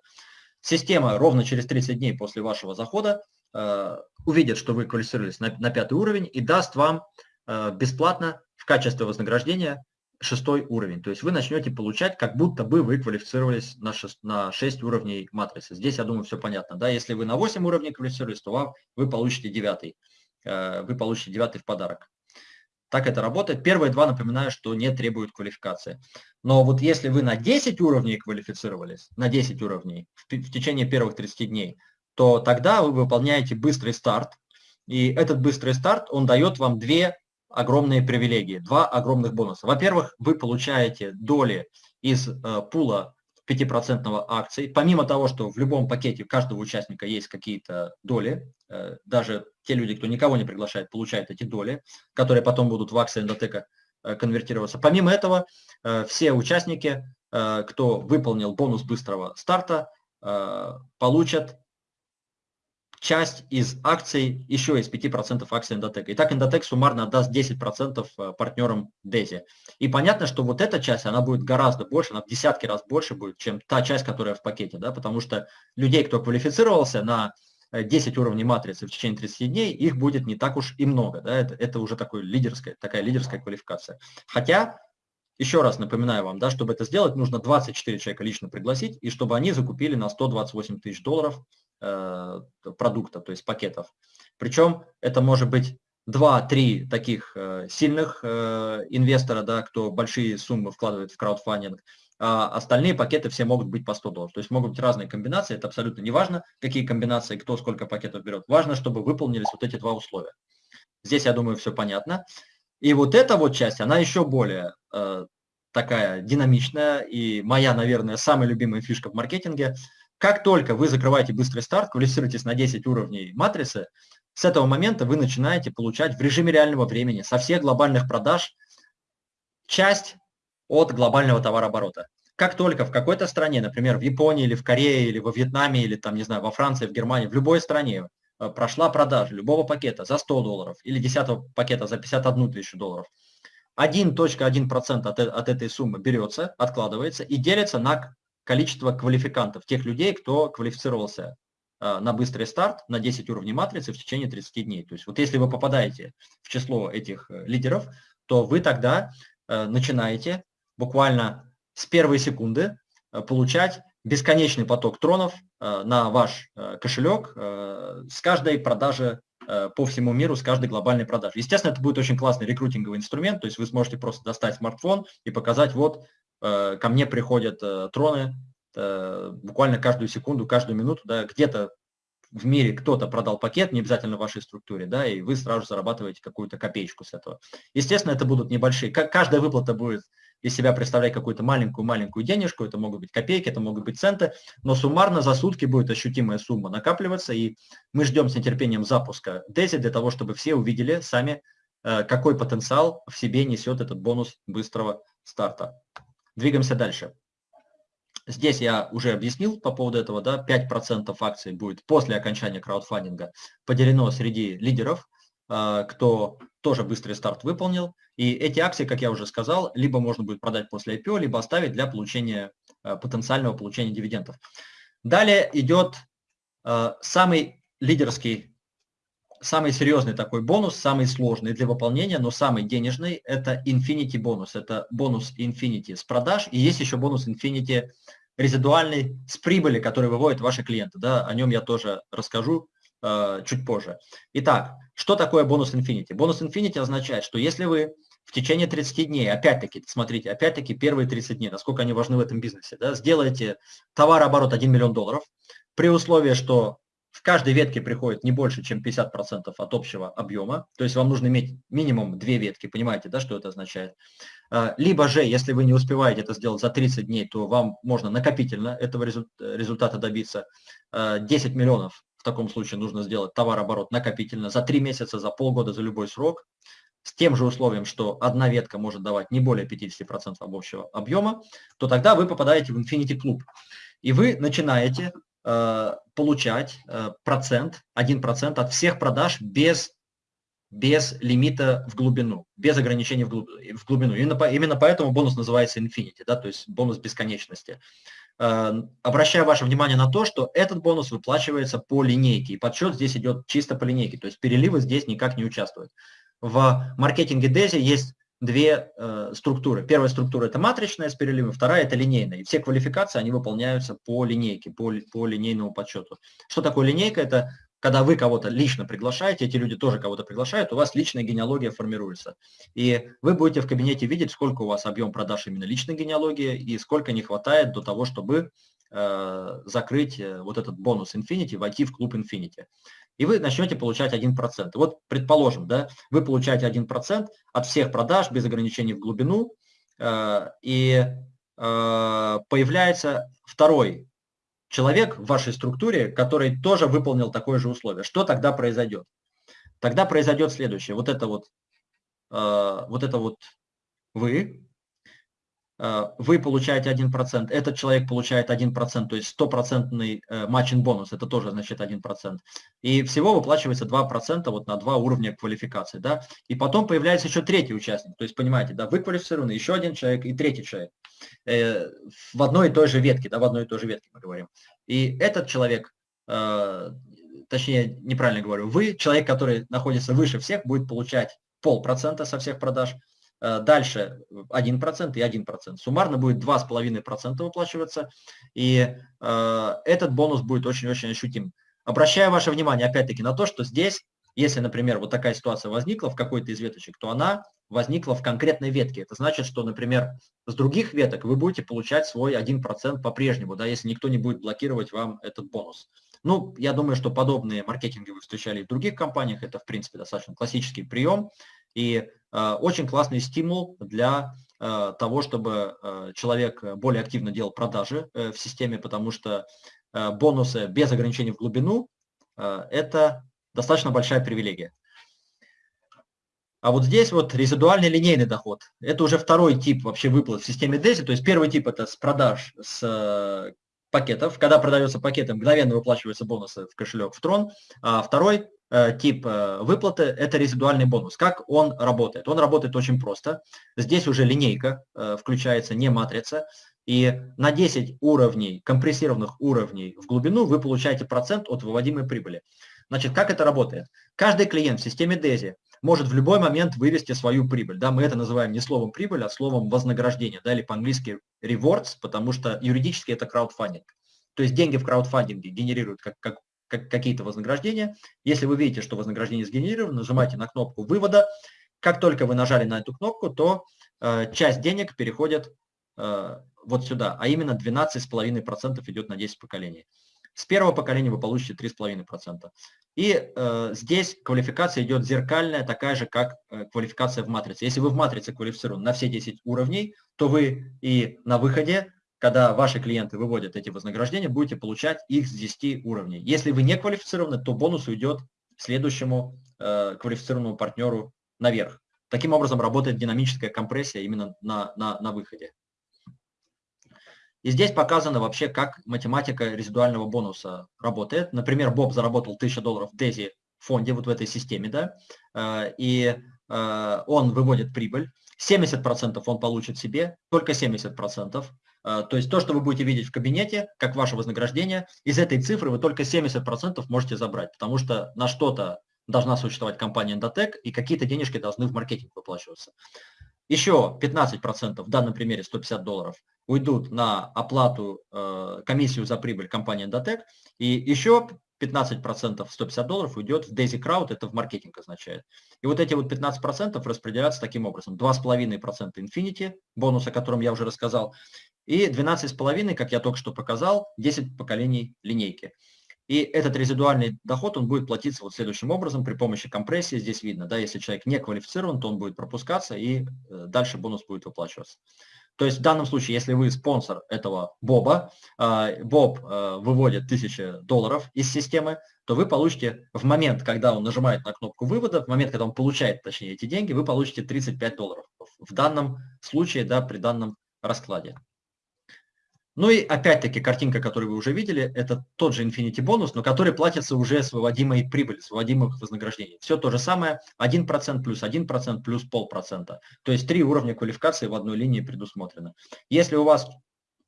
система ровно через 30 дней после вашего захода э, увидит, что вы квалифицировались на, на 5 уровень и даст вам э, бесплатно в качестве вознаграждения шестой уровень. То есть вы начнете получать, как будто бы вы квалифицировались на 6, на 6 уровней матрицы. Здесь, я думаю, все понятно. Да? Если вы на 8 уровней квалифицировались, то вам, вы получите 9. Э, вы получите 9 в подарок. Так это работает. Первые два, напоминаю, что не требуют квалификации. Но вот если вы на 10 уровней квалифицировались, на 10 уровней в, в течение первых 30 дней, то тогда вы выполняете быстрый старт. И этот быстрый старт, он дает вам две огромные привилегии, два огромных бонуса. Во-первых, вы получаете доли из э, пула 5% акций, помимо того, что в любом пакете каждого участника есть какие-то доли, э, даже те люди, кто никого не приглашает, получают эти доли, которые потом будут в акции эндотека э, конвертироваться. Помимо этого, э, все участники, э, кто выполнил бонус быстрого старта, э, получат часть из акций, еще из 5% акций Endotech. Итак, Endotech суммарно отдаст 10% э, партнерам DESI. И понятно, что вот эта часть, она будет гораздо больше, она в десятки раз больше будет, чем та часть, которая в пакете, да, потому что людей, кто квалифицировался на 10 э, уровней матрицы в течение 30 дней, их будет не так уж и много, да, это, это уже такой лидерская, такая лидерская квалификация. Хотя, еще раз напоминаю вам, да, чтобы это сделать, нужно 24 человека лично пригласить, и чтобы они закупили на 128 тысяч долларов продукта, то есть пакетов. Причем это может быть 2-3 таких э, сильных э, инвестора, да, кто большие суммы вкладывает в краудфандинг, а остальные пакеты все могут быть по 100 долларов. То есть могут быть разные комбинации, это абсолютно не важно, какие комбинации, кто сколько пакетов берет. Важно, чтобы выполнились вот эти два условия. Здесь, я думаю, все понятно. И вот эта вот часть, она еще более э, такая динамичная, и моя, наверное, самая любимая фишка в маркетинге – как только вы закрываете быстрый старт, квалифицируетесь на 10 уровней матрицы, с этого момента вы начинаете получать в режиме реального времени со всех глобальных продаж часть от глобального товарооборота. Как только в какой-то стране, например, в Японии или в Корее, или во Вьетнаме, или там, не знаю, во Франции, в Германии, в любой стране э, прошла продажа любого пакета за 100 долларов или 10 пакета за 51 тысячу долларов, 1.1% от, от этой суммы берется, откладывается и делится на количество квалификантов, тех людей, кто квалифицировался а, на быстрый старт на 10 уровней матрицы в течение 30 дней. То есть вот если вы попадаете в число этих э, лидеров, то вы тогда э, начинаете буквально с первой секунды э, получать бесконечный поток тронов на ваш кошелек с каждой продажи по всему миру, с каждой глобальной продажи. Естественно, это будет очень классный рекрутинговый инструмент, то есть вы сможете просто достать смартфон и показать, вот, ко мне приходят троны буквально каждую секунду, каждую минуту, да, где-то в мире кто-то продал пакет, не обязательно в вашей структуре, да, и вы сразу зарабатываете какую-то копеечку с этого. Естественно, это будут небольшие, каждая выплата будет из себя представлять какую-то маленькую-маленькую денежку, это могут быть копейки, это могут быть центы, но суммарно за сутки будет ощутимая сумма накапливаться, и мы ждем с нетерпением запуска DESI для того, чтобы все увидели сами, э, какой потенциал в себе несет этот бонус быстрого старта. Двигаемся дальше. Здесь я уже объяснил по поводу этого, да, 5% акций будет после окончания краудфандинга поделено среди лидеров, а, кто тоже быстрый старт выполнил. И эти акции, как я уже сказал, либо можно будет продать после IPO, либо оставить для получения а, потенциального получения дивидендов. Далее идет а, самый лидерский, самый серьезный такой бонус, самый сложный для выполнения, но самый денежный, это Infinity бонус. Это бонус Infinity с продаж. И есть еще бонус Infinity резидуальный с прибыли, который выводят ваши клиенты. Да, о нем я тоже расскажу э, чуть позже. Итак, что такое бонус Infinity? Бонус Infinity означает, что если вы в течение 30 дней, опять-таки, смотрите, опять-таки первые 30 дней, насколько они важны в этом бизнесе, да, сделаете товарооборот 1 миллион долларов, при условии, что в каждой ветке приходит не больше, чем 50% от общего объема, то есть вам нужно иметь минимум две ветки, понимаете, да, что это означает. А, либо же, если вы не успеваете это сделать за 30 дней, то вам можно накопительно этого результата добиться. 10 а, миллионов в таком случае нужно сделать товарооборот накопительно за 3 месяца, за полгода, за любой срок, с тем же условием, что одна ветка может давать не более 50% общего объема, то тогда вы попадаете в Infinity Club. И вы начинаете получать э, процент, 1% от всех продаж без, без лимита в глубину, без ограничений в, глубину. Именно, по, именно поэтому бонус называется Infinity, да, то есть бонус бесконечности. Э, обращаю ваше внимание на то, что этот бонус выплачивается по линейке, и подсчет здесь идет чисто по линейке, то есть переливы здесь никак не участвуют. В маркетинге DESI есть две э, структуры. Первая структура – это матричная с переливом, вторая – это линейная. И все квалификации, они выполняются по линейке, по, по линейному подсчету. Что такое линейка? Это когда вы кого-то лично приглашаете, эти люди тоже кого-то приглашают, у вас личная генеалогия формируется. И вы будете в кабинете видеть, сколько у вас объем продаж именно личной генеалогии и сколько не хватает до того, чтобы э, закрыть э, вот этот бонус Infinity, войти в клуб Infinity и вы начнете получать 1%. Вот, предположим, да, вы получаете 1% от всех продаж без ограничений в глубину, э, и э, появляется второй человек в вашей структуре, который тоже выполнил такое же условие. Что тогда произойдет? Тогда произойдет следующее. Вот это вот, э, вот это вот вы, вы получаете 1%, этот человек получает 1%, то есть стопроцентный э, матчин бонус, это тоже значит 1%. И всего выплачивается 2% вот на два уровня квалификации. Да? И потом появляется еще третий участник, то есть понимаете, да, вы квалифицированы, еще один человек и третий человек. Э, в одной и той же ветке, да, в одной и той же ветке мы говорим. И этот человек, точнее, неправильно говорю, вы, человек, который находится выше всех, будет получать полпроцента со всех продаж, Э, дальше 1% и 1%. Суммарно будет 2,5% выплачиваться, и э, этот бонус будет очень-очень ощутим. Обращаю ваше внимание опять-таки на то, что здесь, если, например, вот такая ситуация возникла в какой-то из веточек, то она возникла в конкретной ветке. Это значит, что, например, с других веток вы будете получать свой 1% по-прежнему, да, если никто не будет блокировать вам этот бонус. Ну, я думаю, что подобные маркетинги вы встречали в других компаниях. Это, в принципе, достаточно классический прием. И э, очень классный стимул для э, того, чтобы э, человек более активно делал продажи в системе, потому что бонусы без ограничений в глубину это достаточно большая привилегия. А вот здесь вот резидуальный линейный доход. Это уже второй тип вообще выплат в системе DESI. То есть первый тип это с продаж с пакетов. Когда продается пакеты, мгновенно выплачиваются бонусы в кошелек в Трон. А второй тип э, выплаты – это резидуальный бонус. Как он работает? Он работает очень просто. Здесь уже линейка э, включается, не матрица. И на 10 уровней, компрессированных уровней в глубину вы получаете процент от выводимой прибыли. Значит, как это работает? Каждый клиент в системе DESI может в любой момент вывести свою прибыль. Да, мы это называем не словом прибыль, а словом вознаграждение, да, или по-английски rewards, потому что юридически это краудфандинг. То есть деньги в краудфандинге генерируют как, как, как какие-то вознаграждения. Если вы видите, что вознаграждение сгенерировано, нажимайте на кнопку вывода. Как только вы нажали на эту кнопку, то э, часть денег переходит э, вот сюда, а именно 12,5% идет на 10 поколений. С первого поколения вы получите 3,5%. И э, здесь квалификация идет зеркальная, такая же, как э, квалификация в матрице. Если вы в матрице квалифицированы на все 10 уровней, то вы и на выходе, когда ваши клиенты выводят эти вознаграждения, будете получать их с 10 уровней. Если вы не квалифицированы, то бонус уйдет следующему э, квалифицированному партнеру наверх. Таким образом работает динамическая компрессия именно на, на, на выходе. И здесь показано вообще, как математика резидуального бонуса работает. Например, Боб заработал 1000 долларов в Дези фонде, вот в этой системе, да, э, и э, он выводит прибыль. 70% он получит себе, только 70%. Э, то есть то, что вы будете видеть в кабинете, как ваше вознаграждение, из этой цифры вы только 70% можете забрать, потому что на что-то должна существовать компания Endotech, и какие-то денежки должны в маркетинг выплачиваться. Еще 15%, в данном примере 150 долларов, уйдут на оплату, э, комиссию за прибыль компании Endotech, и еще 15%, 150 долларов уйдет в Daisy Crowd, это в маркетинг означает. И вот эти вот 15% распределяются таким образом. 2,5% Infinity, бонус, о котором я уже рассказал, и 12,5%, как я только что показал, 10 поколений линейки. И этот резидуальный доход, он будет платиться вот следующим образом при помощи компрессии. Здесь видно, да, если человек не квалифицирован, то он будет пропускаться и э, дальше бонус будет выплачиваться. То есть в данном случае, если вы спонсор этого Боба, э, Боб э, выводит 1000 долларов из системы, то вы получите в момент, когда он нажимает на кнопку вывода, в момент, когда он получает, точнее, эти деньги, вы получите 35 долларов. В данном случае, да, при данном раскладе. Ну и опять-таки картинка, которую вы уже видели, это тот же Infinity бонус, но который платится уже с выводимой прибыли, с выводимых вознаграждений. Все то же самое, 1% плюс 1% плюс полпроцента. То есть три уровня квалификации в одной линии предусмотрено. Если у вас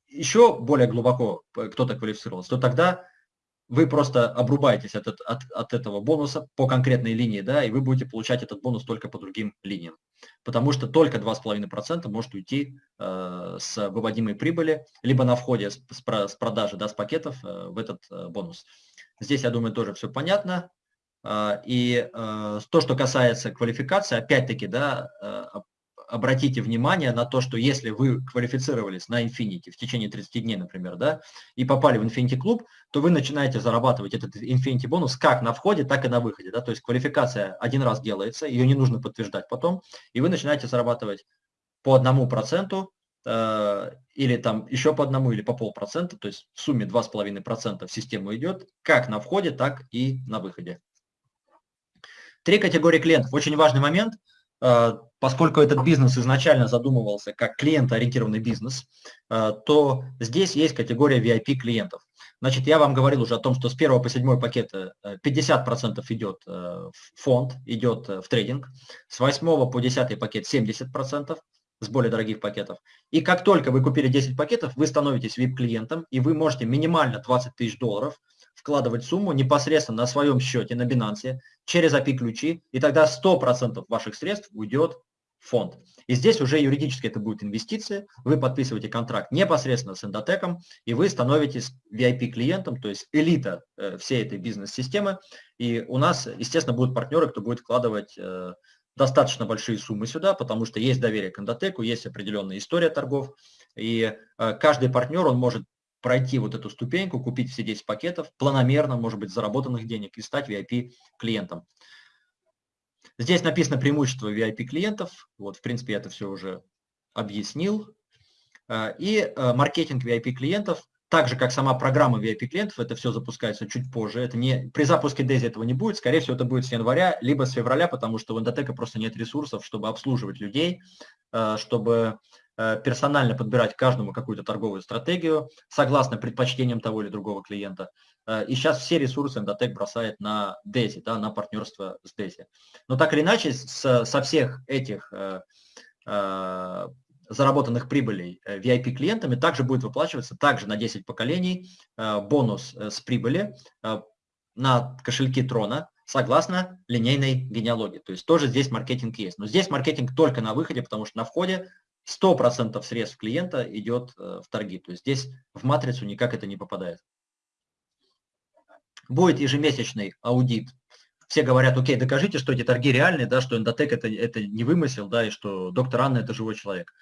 еще более глубоко кто-то квалифицировался, то тогда вы просто обрубаетесь от, от, от этого бонуса по конкретной линии, да, и вы будете получать этот бонус только по другим линиям. Потому что только 2,5% может уйти э, с выводимой прибыли, либо на входе с, с, с продажи, да, с пакетов э, в этот э, бонус. Здесь, я думаю, тоже все понятно. Э, и э, то, что касается квалификации, опять-таки, да, э, обратите внимание на то, что если вы квалифицировались на Infinity в течение 30 дней, например, да, и попали в Infinity клуб, то вы начинаете зарабатывать этот Infinity бонус как на входе, так и на выходе. Да? То есть квалификация один раз делается, ее не нужно подтверждать потом, и вы начинаете зарабатывать по одному проценту э, или там еще по одному, или по полпроцента, то есть в сумме 2,5% в систему идет, как на входе, так и на выходе. Три категории клиентов. Очень важный момент – поскольку этот бизнес изначально задумывался как клиентоориентированный бизнес, э, то здесь есть категория VIP клиентов. Значит, я вам говорил уже о том, что с 1 по 7 пакета 50% идет в фонд, идет в трейдинг, с 8 по 10 пакет 70% с более дорогих пакетов. И как только вы купили 10 пакетов, вы становитесь VIP-клиентом, и вы можете минимально 20 тысяч долларов вкладывать сумму непосредственно на своем счете на Binance через API-ключи, и тогда 100% ваших средств уйдет в фонд. И здесь уже юридически это будет инвестиция, вы подписываете контракт непосредственно с Endotech, и вы становитесь VIP-клиентом, то есть элита э, всей этой бизнес-системы. И у нас, естественно, будут партнеры, кто будет вкладывать э, достаточно большие суммы сюда, потому что есть доверие к Endotech, есть определенная история торгов, и э, каждый партнер, он может пройти вот эту ступеньку, купить все 10 пакетов, планомерно, может быть, заработанных денег и стать VIP-клиентом. Здесь написано преимущество VIP-клиентов. Вот, в принципе, я это все уже объяснил. Э, и э, маркетинг VIP-клиентов, так же, как сама программа VIP-клиентов, это все запускается чуть позже. Это не, при запуске DAISY этого не будет. Скорее всего, это будет с января, либо с февраля, потому что у Endotech просто нет ресурсов, чтобы обслуживать людей, э, чтобы персонально подбирать каждому какую-то торговую стратегию, согласно предпочтениям того или другого клиента. Э, и сейчас все ресурсы Endotech бросает на DESI, да, на партнерство с DESI. Но так или иначе, с, со всех этих э, э, заработанных прибылей VIP-клиентами также будет выплачиваться также на 10 поколений э, бонус с прибыли э, на кошельки Трона, согласно линейной генеалогии. То есть тоже здесь маркетинг есть. Но здесь маркетинг только на выходе, потому что на входе 100% средств клиента идет э, в торги. То есть здесь в матрицу никак это не попадает. будет ежемесячный аудит. Все говорят, окей, докажите, что эти торги реальные, да, что эндотек это, это не вымысел, да, и что доктор Анна это живой человек.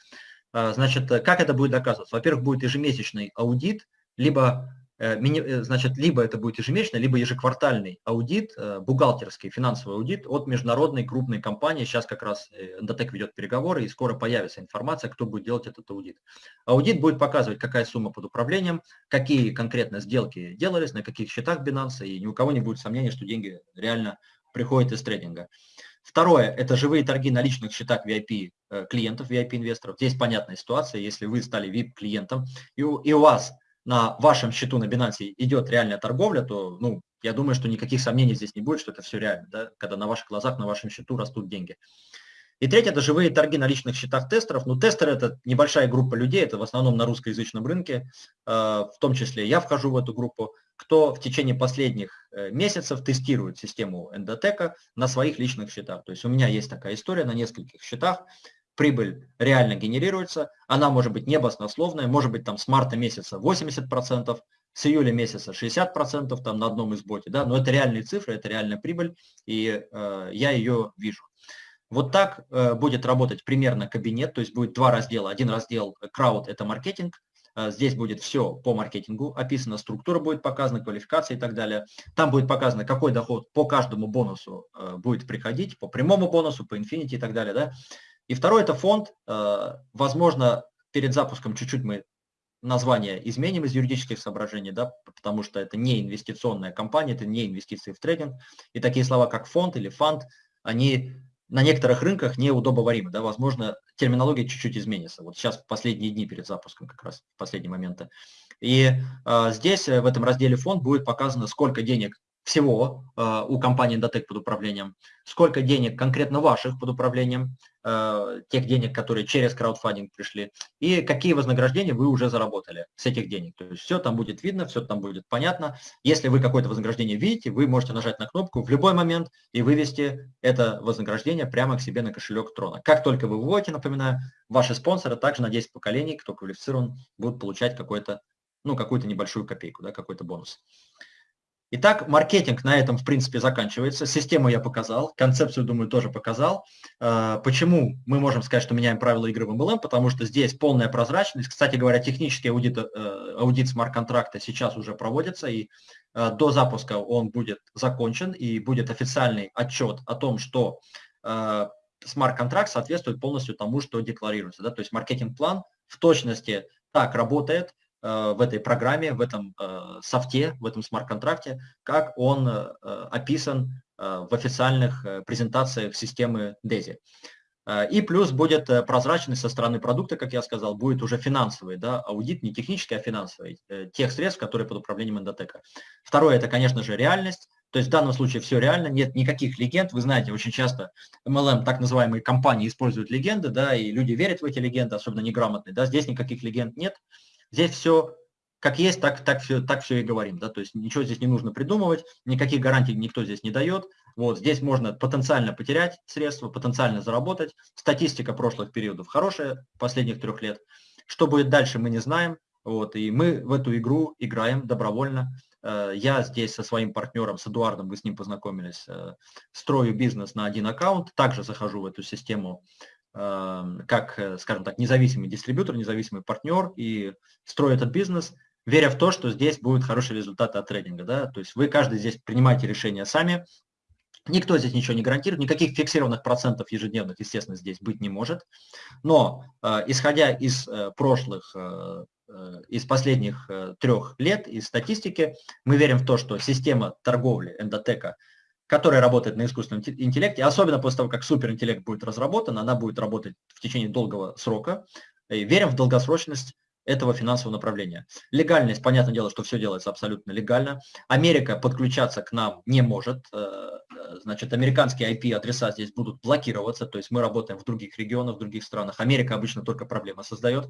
А, значит, как это будет доказываться? Во-первых, будет ежемесячный аудит, либо Э, э, значит, либо это будет ежемесячный, либо ежеквартальный аудит, э, бухгалтерский, финансовый аудит от международной крупной компании. Сейчас как раз Endotech ведет переговоры, и скоро появится информация, кто будет делать этот аудит. Аудит будет показывать, какая сумма под управлением, какие конкретно сделки делались, на каких счетах Binance, и ни у кого не будет сомнений, что деньги реально приходят из трейдинга. Второе – это живые торги на личных счетах VIP клиентов, VIP-инвесторов. Здесь понятная ситуация, если вы стали VIP-клиентом, и у, и у вас на вашем счету на Binance идет реальная торговля, то, ну, я думаю, что никаких сомнений здесь не будет, что это все реально, да, когда на ваших глазах, на вашем счету растут деньги. И третье – это живые торги на личных счетах тестеров. Ну, тестеры – это небольшая группа людей, это в основном на русскоязычном рынке, э, в том числе я вхожу в эту группу, кто в течение последних э, месяцев тестирует систему эндотека на своих личных счетах. То есть у меня есть такая история на нескольких счетах, прибыль реально генерируется, она может быть не баснословная, может быть там с марта месяца 80%, с июля месяца 60% там на одном из боте, да, но это реальные цифры, это реальная прибыль, и э, я ее вижу. Вот так э, будет работать примерно кабинет, то есть будет два раздела. Один раздел крауд – это маркетинг, э, здесь будет все по маркетингу описано, структура будет показана, квалификация и так далее. Там будет показано, какой доход по каждому бонусу э, будет приходить, по прямому бонусу, по инфинити и так далее. Да? И второй – это фонд. Э, возможно, перед запуском чуть-чуть мы название изменим из юридических соображений, да, потому что это не инвестиционная компания, это не инвестиции в трейдинг. И такие слова, как фонд или фанд, они на некоторых рынках неудобоваримы. Да, возможно, терминология чуть-чуть изменится. Вот сейчас последние дни перед запуском, как раз последние моменты. И э, здесь, в этом разделе фонд, будет показано, сколько денег всего э, у компании Endotech под управлением, сколько денег конкретно ваших под управлением, э, тех денег, которые через краудфандинг пришли, и какие вознаграждения вы уже заработали с этих денег. То есть все там будет видно, все там будет понятно. Если вы какое-то вознаграждение видите, вы можете нажать на кнопку в любой момент и вывести это вознаграждение прямо к себе на кошелек Трона. Как только вы выводите, напоминаю, ваши спонсоры также на 10 поколений, кто квалифицирован, будут получать какой-то, ну, какую-то небольшую копейку, да, какой-то бонус. Итак, маркетинг на этом, в принципе, заканчивается. Систему я показал, концепцию, думаю, тоже показал. А, почему мы можем сказать, что меняем правила игры в MLM? Потому что здесь полная прозрачность. Кстати говоря, технический аудит, э, аудит смарт-контракта сейчас уже проводится, и э, до запуска он будет закончен, и будет официальный отчет о том, что э, смарт-контракт соответствует полностью тому, что декларируется. То есть маркетинг-план в точности так работает, Э, в этой программе, в этом э, софте, в этом смарт-контракте, как он э, описан в официальных презентациях системы DESI. И плюс будет прозрачность со стороны продукта, как я сказал, будет уже финансовый да, аудит, не технический, а финансовый, тех средств, которые под управлением эндотека. Второе, это, конечно же, реальность. То есть в данном случае все реально, нет никаких легенд. Вы знаете, очень часто MLM, так называемые компании, используют легенды, да, и люди верят в эти легенды, особенно неграмотные. Да, здесь никаких легенд нет. Здесь все как есть, так, так, все, так все и говорим. Да? То есть ничего здесь не нужно придумывать, никаких гарантий никто здесь не дает. Вот, здесь можно потенциально потерять средства, потенциально заработать. Статистика прошлых периодов хорошая, последних трех лет. Что будет дальше, мы не знаем. Вот, и мы в эту игру играем добровольно. Э, я здесь со своим партнером, с Эдуардом, вы с ним познакомились, э, строю бизнес на один аккаунт, также захожу в эту систему как, э, скажем так, независимый дистрибьютор, независимый партнер и строю этот бизнес, веря в то, что здесь будут хорошие результаты от трейдинга. Да? То есть вы каждый здесь принимаете решения сами, Никто здесь ничего не гарантирует, никаких фиксированных процентов ежедневных, естественно, здесь быть не может. Но э, исходя из э, прошлых, из последних трех лет, из статистики, мы верим в то, что система торговли эндотека которая работает на искусственном интеллекте, особенно после того, как суперинтеллект будет разработан, она будет работать в течение долгого срока. И верим в долгосрочность этого финансового направления. Легальность, понятное дело, что все делается абсолютно легально. Америка подключаться к нам не может. Э, значит, американские IP-адреса здесь будут блокироваться, то есть мы работаем в других регионах, в других странах. Америка обычно только проблемы создает.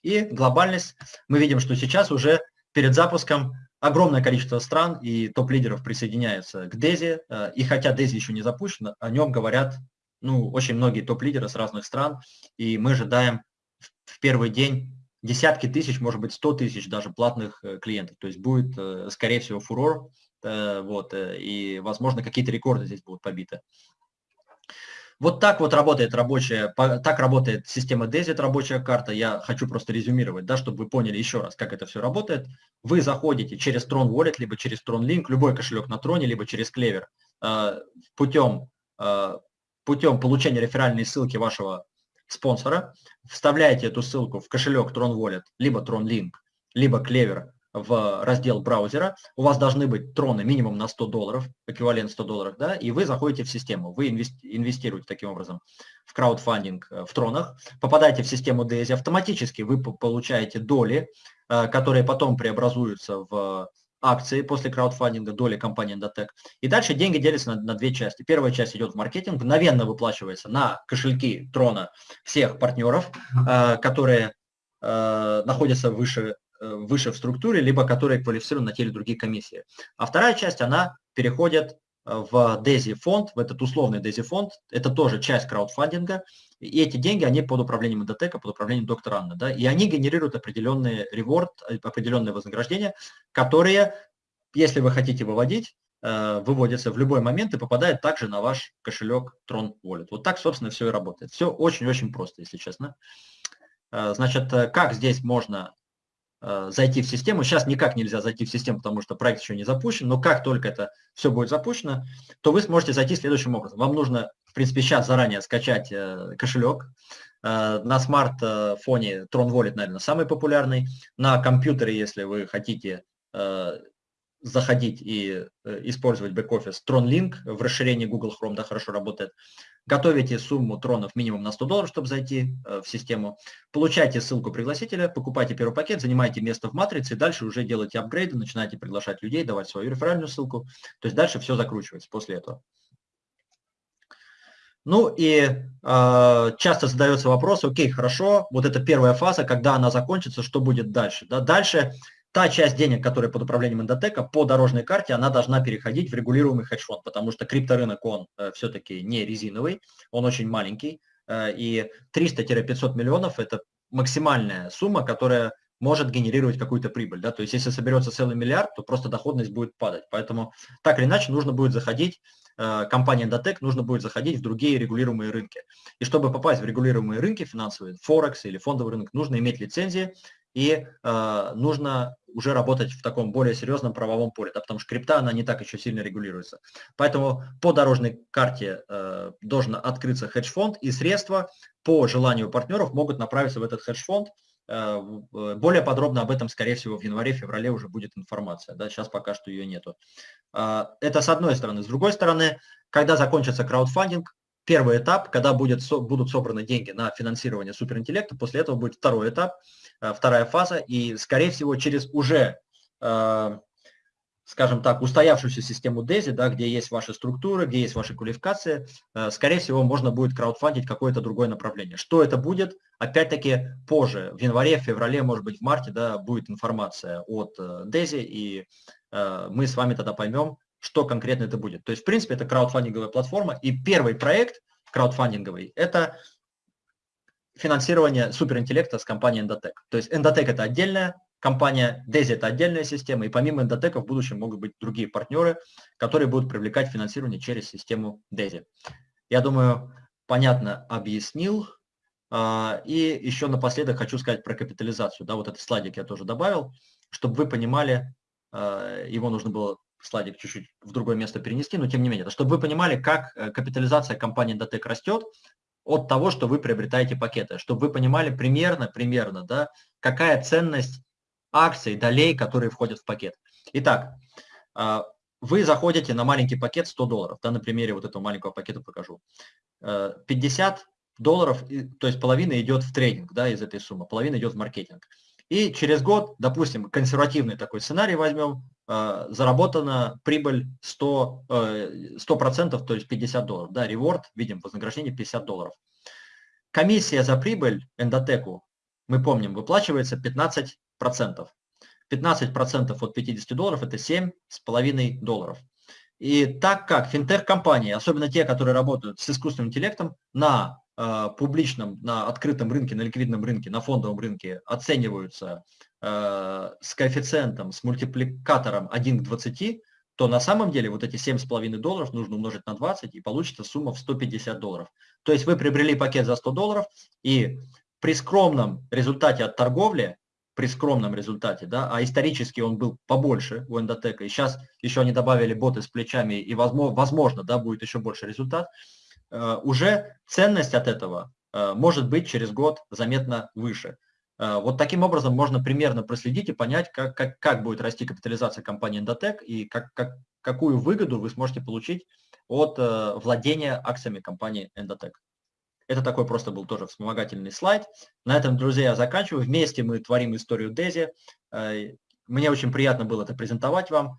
И глобальность, мы видим, что сейчас уже перед запуском огромное количество стран и топ-лидеров присоединяются к DESI, э, и хотя DESI еще не запущен, о нем говорят ну, очень многие топ-лидеры с разных стран, и мы ожидаем в первый день десятки тысяч, может быть, сто тысяч даже платных э, клиентов. То есть будет, э, скорее всего, фурор, вот, и, возможно, какие-то рекорды здесь будут побиты. Вот так вот работает рабочая, так работает система DESIT, рабочая карта. Я хочу просто резюмировать, да, чтобы вы поняли еще раз, как это все работает. Вы заходите через Tron Wallet, либо через Tron Link, любой кошелек на Троне, либо через Clever, путем, путем получения реферальной ссылки вашего спонсора, вставляете эту ссылку в кошелек Tron Wallet, либо Tron Link, либо Clever в раздел браузера, у вас должны быть троны минимум на 100 долларов, эквивалент 100 долларов, да, и вы заходите в систему, вы инвестируете таким образом в краудфандинг э, в тронах, попадаете в систему DAISY, автоматически вы получаете доли, э, которые потом преобразуются в акции после краудфандинга, доли компании Endotech. И дальше деньги делятся на, на две части. Первая часть идет в маркетинг, мгновенно выплачивается на кошельки трона всех партнеров, э, которые находятся выше выше в структуре, либо которые квалифицированы на те или другие комиссии. А вторая часть, она переходит э, в DESI фонд, в этот условный DESI фонд, это тоже часть краудфандинга, и эти деньги, они под управлением Эндотека, под управлением доктора Анны, да, и они генерируют определенный реворд, э, определенные вознаграждения, которые, если вы хотите выводить, выводятся в любой момент и попадают также на ваш кошелек Tron Wallet. Вот так, собственно, все и работает. Все очень-очень просто, если честно. Значит, как здесь можно Э, зайти в систему. Сейчас никак нельзя зайти в систему, потому что проект еще не запущен, но как только это все будет запущено, то вы сможете зайти следующим образом. Вам нужно, в принципе, сейчас заранее скачать э, кошелек. Э, на смартфоне Tron Wallet, наверное, самый популярный. На компьютере, если вы хотите заходить и использовать бэк-офис Tron Link в расширении Google Chrome, да, хорошо работает готовите сумму тронов минимум на 100 долларов, чтобы зайти э, в систему, получайте ссылку пригласителя, покупайте первый пакет, занимайте место в матрице, и дальше уже делайте апгрейды, начинаете приглашать людей, давать свою реферальную ссылку, то есть дальше все закручивается после этого. Ну и э, часто задается вопрос, окей, хорошо, вот это первая фаза, когда она закончится, что будет дальше? Да? Дальше та часть денег, которая под управлением эндотека по дорожной карте, она должна переходить в регулируемый хедж-фонд, потому что крипторынок, он э, все-таки не резиновый, он очень маленький, э, и 300-500 миллионов – это максимальная сумма, которая может генерировать какую-то прибыль. Да? То есть если соберется целый миллиард, то просто доходность будет падать. Поэтому так или иначе нужно будет заходить, э, компания Endotech нужно будет заходить в другие регулируемые рынки. И чтобы попасть в регулируемые рынки финансовые, Форекс или фондовый рынок, нужно иметь лицензии, и э, нужно уже работать в таком более серьезном правовом поле, да, потому что крипта, она не так еще сильно регулируется. Поэтому по дорожной карте э, должен открыться хедж-фонд, и средства по желанию партнеров могут направиться в этот хедж-фонд. Э, более подробно об этом, скорее всего, в январе-феврале уже будет информация. Да, сейчас пока что ее нету. Э, это с одной стороны. С другой стороны, когда закончится краудфандинг, первый этап, когда будет, будут собраны деньги на финансирование суперинтеллекта, после этого будет второй этап – Э, вторая фаза, и, скорее всего, через уже, э, скажем так, устоявшуюся систему DESI, да, где есть ваши структуры, где есть ваши квалификации, э, скорее всего, можно будет краудфандить какое-то другое направление. Что это будет? Опять-таки, позже, в январе, в феврале, может быть, в марте, да, будет информация от DESI, и мы с вами тогда поймем, что конкретно это будет. То есть, в принципе, это краудфандинговая платформа, и первый проект краудфандинговый – это финансирование суперинтеллекта с компанией Endotech. То есть Endotech это отдельная компания, DESI это отдельная система, и помимо Endotech в будущем могут быть другие партнеры, которые будут привлекать финансирование через систему DESI. Я думаю, понятно объяснил. А, и еще напоследок хочу сказать про капитализацию. Да, вот этот слайдик я тоже добавил, чтобы вы понимали, а, его нужно было слайдик чуть-чуть в другое место перенести, но тем не менее, чтобы вы понимали, как э, капитализация компании Endotech растет, от того, что вы приобретаете пакеты, чтобы вы понимали примерно, примерно, да, какая ценность акций, долей, которые входят в пакет. Итак, а, вы заходите на маленький пакет 100 долларов, да, на примере вот этого маленького пакета покажу. 50 э, долларов, то есть половина идет в трейдинг, да, из этой суммы, половина идет в маркетинг. И через год, допустим, консервативный такой сценарий возьмем, заработана прибыль 100, 100%, э, то есть 50 долларов. Да, реворд, видим, вознаграждение 50 долларов. Комиссия за прибыль эндотеку, мы помним, выплачивается 15%. 15% от 50 долларов – это 7,5 долларов. И так как финтех-компании, особенно те, которые работают с искусственным интеллектом, на э, публичном, на открытом рынке, на ликвидном рынке, на фондовом рынке оцениваются э, с коэффициентом, с мультипликатором 1 к 20, то на самом деле вот эти 7,5 долларов нужно умножить на 20 и получится сумма в 150 долларов. То есть вы приобрели пакет за 100 долларов и при скромном результате от торговли, при скромном результате, да, а исторически он был побольше у Эндотека, и сейчас еще они добавили боты с плечами, и возможно, возможно да, будет еще больше результат, э, уже ценность от этого э, может быть через год заметно выше. Э, вот таким образом можно примерно проследить и понять, как, как, как будет расти капитализация компании Endotech и как, как, какую выгоду вы сможете получить от э, владения акциями компании Endotech. Это такой просто был тоже вспомогательный слайд. На этом, друзья, я заканчиваю. Вместе мы творим историю Дези. Э, мне очень приятно было это презентовать вам.